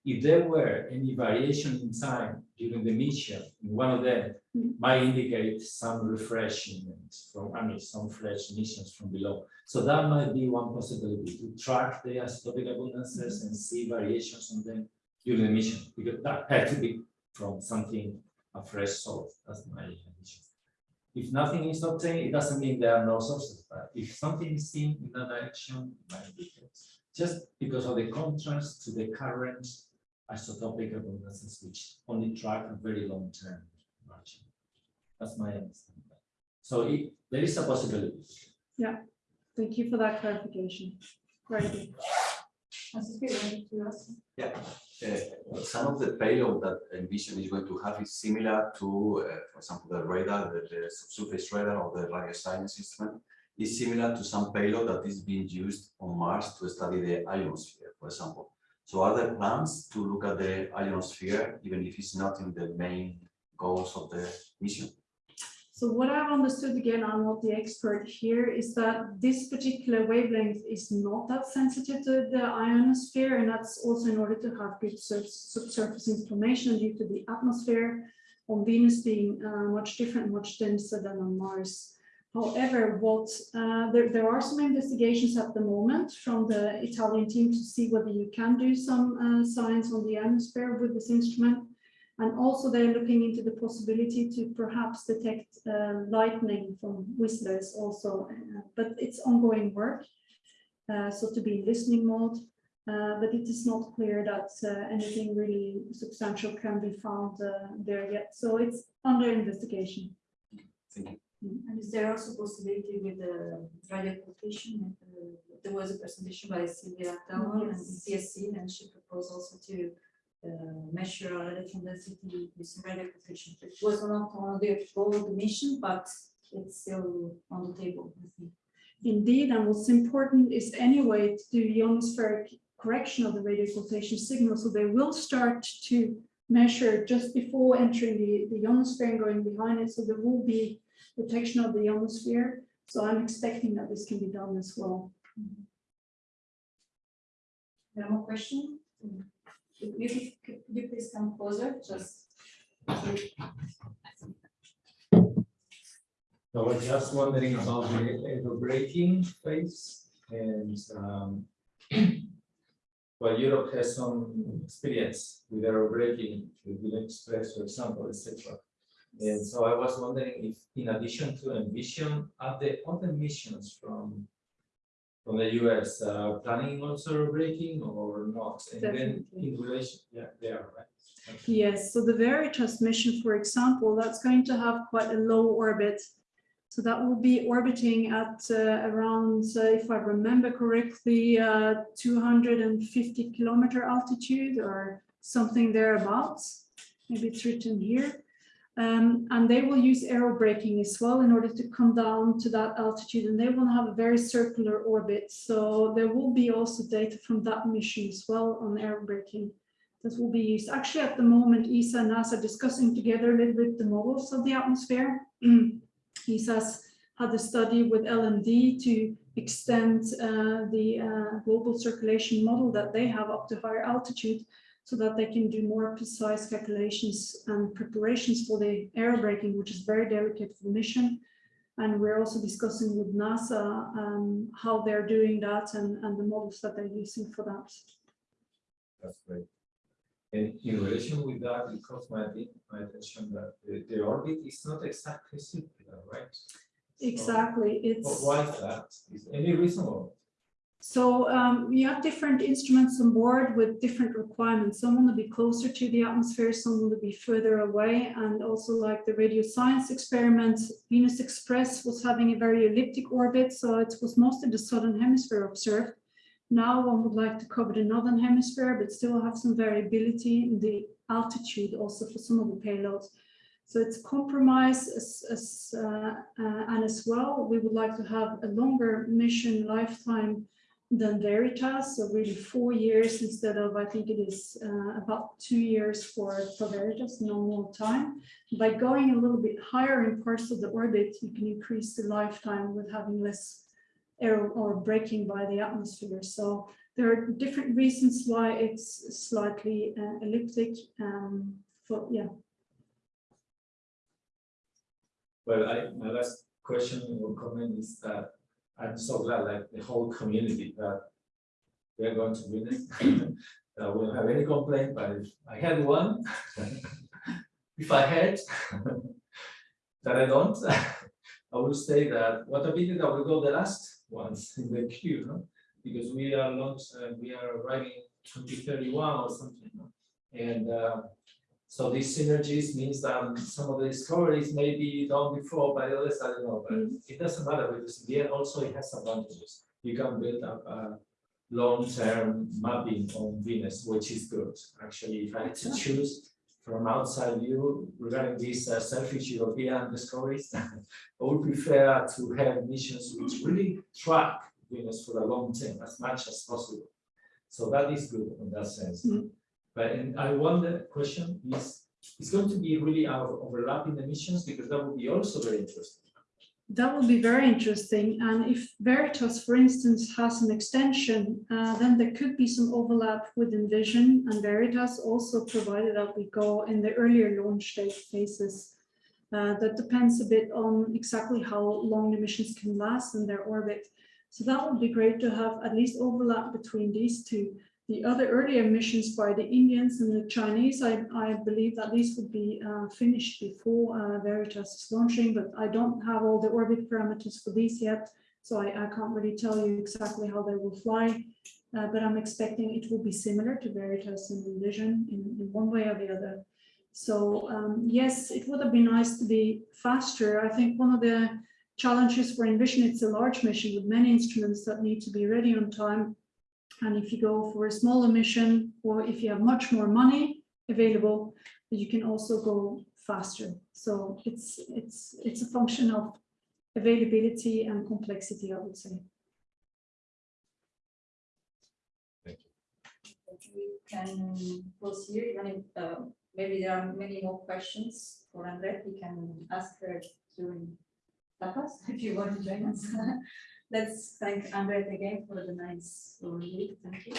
If there were any variation in time during the mission, one of them mm-hmm. might indicate some refreshment from, I mean, some fresh missions from below. So that might be one possibility to track the isotopic abundances and see variations on them during the mission, because that had to be from something, a fresh source. That's my addition. If nothing is obtained, it doesn't mean there are no sources, but if something is seen in that direction, it might be. Just because of the contrast to the current isotopic abundances, which only track a very long term margin. That's my understanding. So it, there is a possibility. Yeah, thank you for that clarification. Very good. Francisco, you wanted to ask? Uh, Some of the payload that Envision is going to have is similar to, uh, for example, the radar, the, the subsurface radar or the radio science instrument is similar to some payload that is being used on Mars to study the ionosphere, for example. So are there plans to look at the ionosphere, even if it's not in the main goals of the mission? So what I've understood, again, I'm not the expert here, is that this particular wavelength is not that sensitive to the ionosphere, and that's also in order to have good subsurface information due to the atmosphere on Venus being uh, much different, much denser than on Mars. However, what uh, there, there are some investigations at the moment from the Italian team to see whether you can do some uh, science on the ionosphere with this instrument. And also they're looking into the possibility to perhaps detect uh, lightning from whistlers also, uh, but it's ongoing work. Uh, so to be in listening mode, uh, but it is not clear that anything really substantial can be found there yet. So it's under investigation. Thank you. And is there also possibility with the radio occultation? uh, There was a presentation by Sylvia and Yes. CSC, and she proposed also to uh, measure electron density with radio occultation. It was not on the goal mission, but it's still on the table. I think. Indeed, and what's important is anyway to do ionospheric correction of the radio occultation signal. So they will start to measure just before entering the, the ionosphere and going behind it. So there will be detection of the ionosphere. So I'm expecting that this can be done as well. Any more question? Could you, could you please come closer, just? so I was just wondering about the braking phase and um. Well, Europe has some experience with aerobraking, with Wheel Express, for example, etc. And so I was wondering if, in addition to Envision, are there other missions from from the US uh, planning also braking or not? And then Definitely. in relation, yeah, they are, right? Okay. Yes, so the Veritas mission, for example, that's going to have quite a low orbit. So that will be orbiting at uh, around, uh, if I remember correctly, uh, 250 kilometer altitude or something thereabouts. Maybe it's written here. Um, and they will use aerobraking as well in order to come down to that altitude and they will have a very circular orbit. So there will be also data from that mission as well on aerobraking that will be used. Actually, at the moment, ESA and NASA are discussing together a little bit the models of the atmosphere. ESA's had a study with LMD to extend uh, the uh, global circulation model that they have up to higher altitude so that they can do more precise calculations and preparations for the aerobraking, which is very delicate for the mission. And we're also discussing with NASA um, how they're doing that and, and the models that they're using for that. That's great. And in relation with that, it caught my, my attention that the, the orbit is not exactly circular, right? Exactly, But it's. why is that? Is there any reason? So um, you have different instruments on board with different requirements. Some want to be closer to the atmosphere, some want to be further away. And also like the radio science experiment, Venus Express was having a very elliptic orbit. So it was mostly the southern hemisphere observed. Now one would like to cover the northern hemisphere, but still have some variability in the altitude also for some of the payloads. So it's a compromise as, as, uh, uh, and as well, we would like to have a longer mission lifetime than Veritas, so really four years instead of, I think it is uh, about two years for, for Veritas, normal time. By going a little bit higher in parts of the orbit, you can increase the lifetime with having less aerobraking by the atmosphere. So there are different reasons why it's slightly uh, elliptic. Um, for yeah, Well, I, my last question or comment is that I'm so glad, like the whole community that we are going to win it. We don't have any complaint, but if I had one, if I had, that I don't, I will say that what a pity that we go the last ones in the queue, no? Because we are not, uh, we are arriving twenty thirty-one or something, no? And, uh, so these synergies means that some of the discoveries may be done before by others, I don't know, but Mm. it doesn't matter because in the end also it has advantages. You can build up a, long-term mapping on Venus, which is good. Actually, if I had to choose from outside view regarding these uh, selfish European discoveries, I would prefer to have missions which really track Venus for a long term as much as possible. So that is good in that sense. Mm. But and I wonder, question is, it's going to be really our overlapping emissions because that would be also very interesting. That would be very interesting. And if Veritas, for instance, has an extension, uh, then there could be some overlap with Envision and Veritas also provided that we go in the earlier launch date phases. Uh, that depends a bit on exactly how long the missions can last in their orbit. So that would be great to have at least overlap between these two. The other earlier missions by the Indians and the Chinese, I, I believe that these would be uh, finished before uh, Veritas is launching, but I don't have all the orbit parameters for these yet. So I, I can't really tell you exactly how they will fly, uh, but I'm expecting it will be similar to Veritas and Envision in, in one way or the other. So um, yes, it would have been nice to be faster. I think one of the challenges for Envision, it's a large mission with many instruments that need to be ready on time. And if you go for a smaller mission, or if you have much more money available, you can also go faster. So it's, it's, it's a function of availability and complexity, I would say. Thank you. We can pause here, even if uh, maybe there are many more questions for Anne Grete, we can ask her during tapas, if you want to join us. Let's thank Anne Grete again for the nice overview. Thank you.